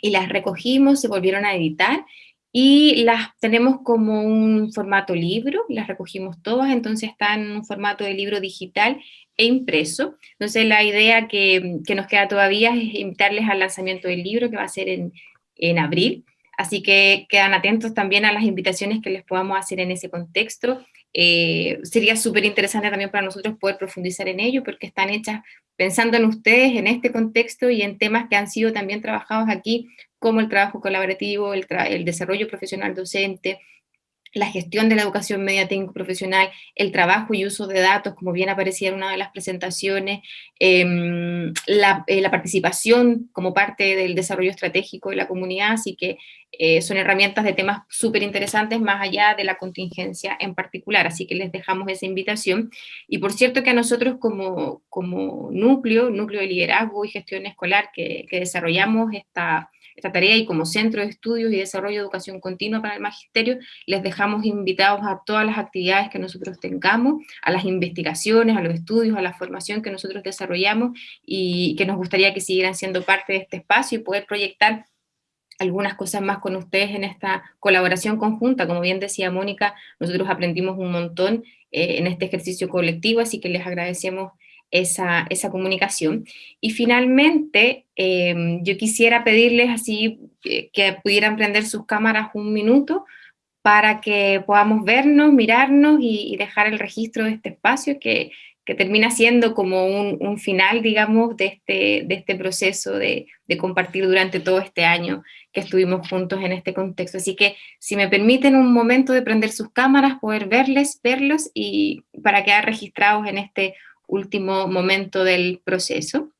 y las recogimos, se volvieron a editar, y las tenemos como un formato libro, las recogimos todas, entonces están en un formato de libro digital e impreso. Entonces la idea que, que nos queda todavía es invitarles al lanzamiento del libro, que va a ser en, en abril, así que quedan atentos también a las invitaciones que les podamos hacer en ese contexto, eh, sería súper interesante también para nosotros poder profundizar en ello, porque están hechas pensando en ustedes, en este contexto y en temas que han sido también trabajados aquí, como el trabajo colaborativo, el, el desarrollo profesional docente, la gestión de la educación media técnico profesional, el trabajo y uso de datos, como bien aparecía en una de las presentaciones, em, eh, la, participación como parte del desarrollo estratégico de la comunidad, así que eh, son herramientas de temas súper interesantes más allá de la contingencia en particular, así que les dejamos esa invitación. Y por cierto que a nosotros como, como núcleo, núcleo de liderazgo y gestión escolar que, que desarrollamos esta esta tarea y como Centro de Estudios y Desarrollo de Educación Continua para el Magisterio, les dejamos invitados a todas las actividades que nosotros tengamos, a las investigaciones, a los estudios, a la formación que nosotros desarrollamos y que nos gustaría que siguieran siendo parte de este espacio y poder proyectar algunas cosas más con ustedes en esta colaboración conjunta. Como bien decía Mónica, nosotros aprendimos un montón eh, en este ejercicio colectivo, así que les agradecemos esa, esa comunicación. Y finalmente, em, yo quisiera pedirles así eh, que pudieran prender sus cámaras un minuto para que podamos vernos, mirarnos y, dejar el registro de este espacio que, que termina siendo como un, un, final, digamos, de este, de este proceso de, de, compartir durante todo este año que estuvimos juntos en este contexto. Así que, si me permiten un momento de prender sus cámaras, poder verles, verlos y para quedar registrados en este último momento del proceso.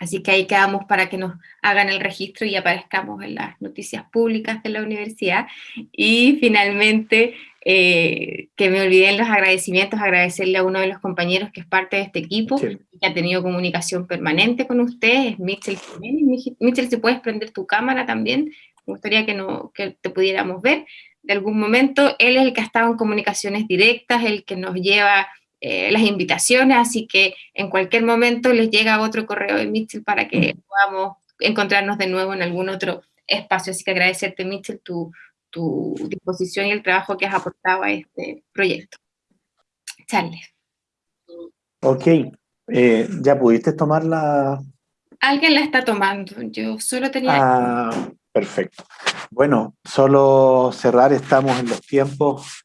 Así que ahí quedamos para que nos hagan el registro y aparezcamos en las noticias públicas de la universidad. Y finalmente, eh, que me olviden los agradecimientos, agradecerle a uno de los compañeros que es parte de este equipo, que ha tenido comunicación permanente con ustedes, Mitchell. Mitchell, si puedes prender tu cámara también, me gustaría que, no, que te pudiéramos ver. De algún momento, él es el que ha estado en comunicaciones directas, el que nos lleva eh, las invitaciones, así que en cualquier momento les llega otro correo de Mitchell para que mm. podamos encontrarnos de nuevo en algún otro espacio. Así que agradecerte, Mitchell, tu, tu disposición y el trabajo que has aportado a este proyecto. Charles. Ok, eh, ¿ya pudiste tomar la...? Alguien la está tomando, yo solo tenía... Ah, perfecto. Bueno, solo cerrar, estamos en los tiempos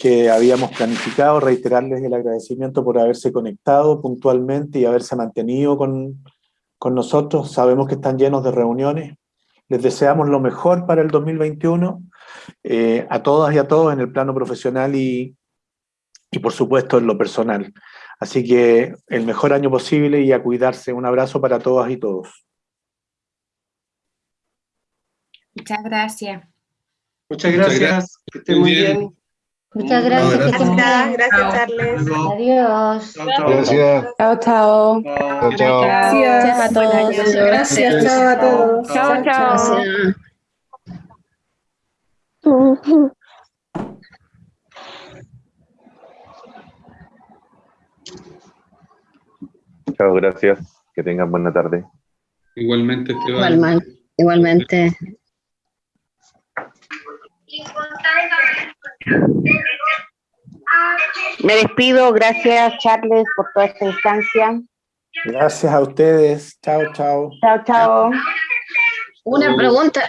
que habíamos planificado, reiterarles el agradecimiento por haberse conectado puntualmente y haberse mantenido con, con nosotros. Sabemos que están llenos de reuniones. Les deseamos lo mejor para el 2021, eh, a todas y a todos en el plano profesional y, y por supuesto en lo personal. Así que el mejor año posible y a cuidarse. Un abrazo para todas y todos. Muchas gracias. Muchas gracias. Que estén muy bien. Muchas gracias. gracias. Gracias, Charles. Adiós. Gracias. Chao, chao. Chao. Gracias a todos. Gracias, chao a todos. Chao, chao. Chao, gracias. Que tengan buena tarde. Igualmente, Esteban. Igual, igualmente. Me despido, gracias Charles por toda esta instancia. Gracias a ustedes. Chao, chao. Chao, chao. Una pregunta.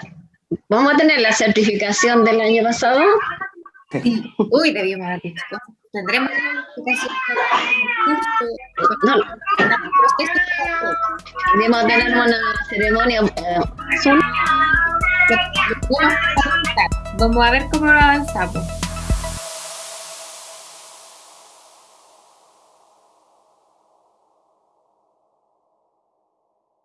¿Vamos a tener la certificación del año pasado? Uy, haber dicho. Tendremos la certificación. No. Debemos tener una ceremonia. Vamos a ver cómo avanzamos.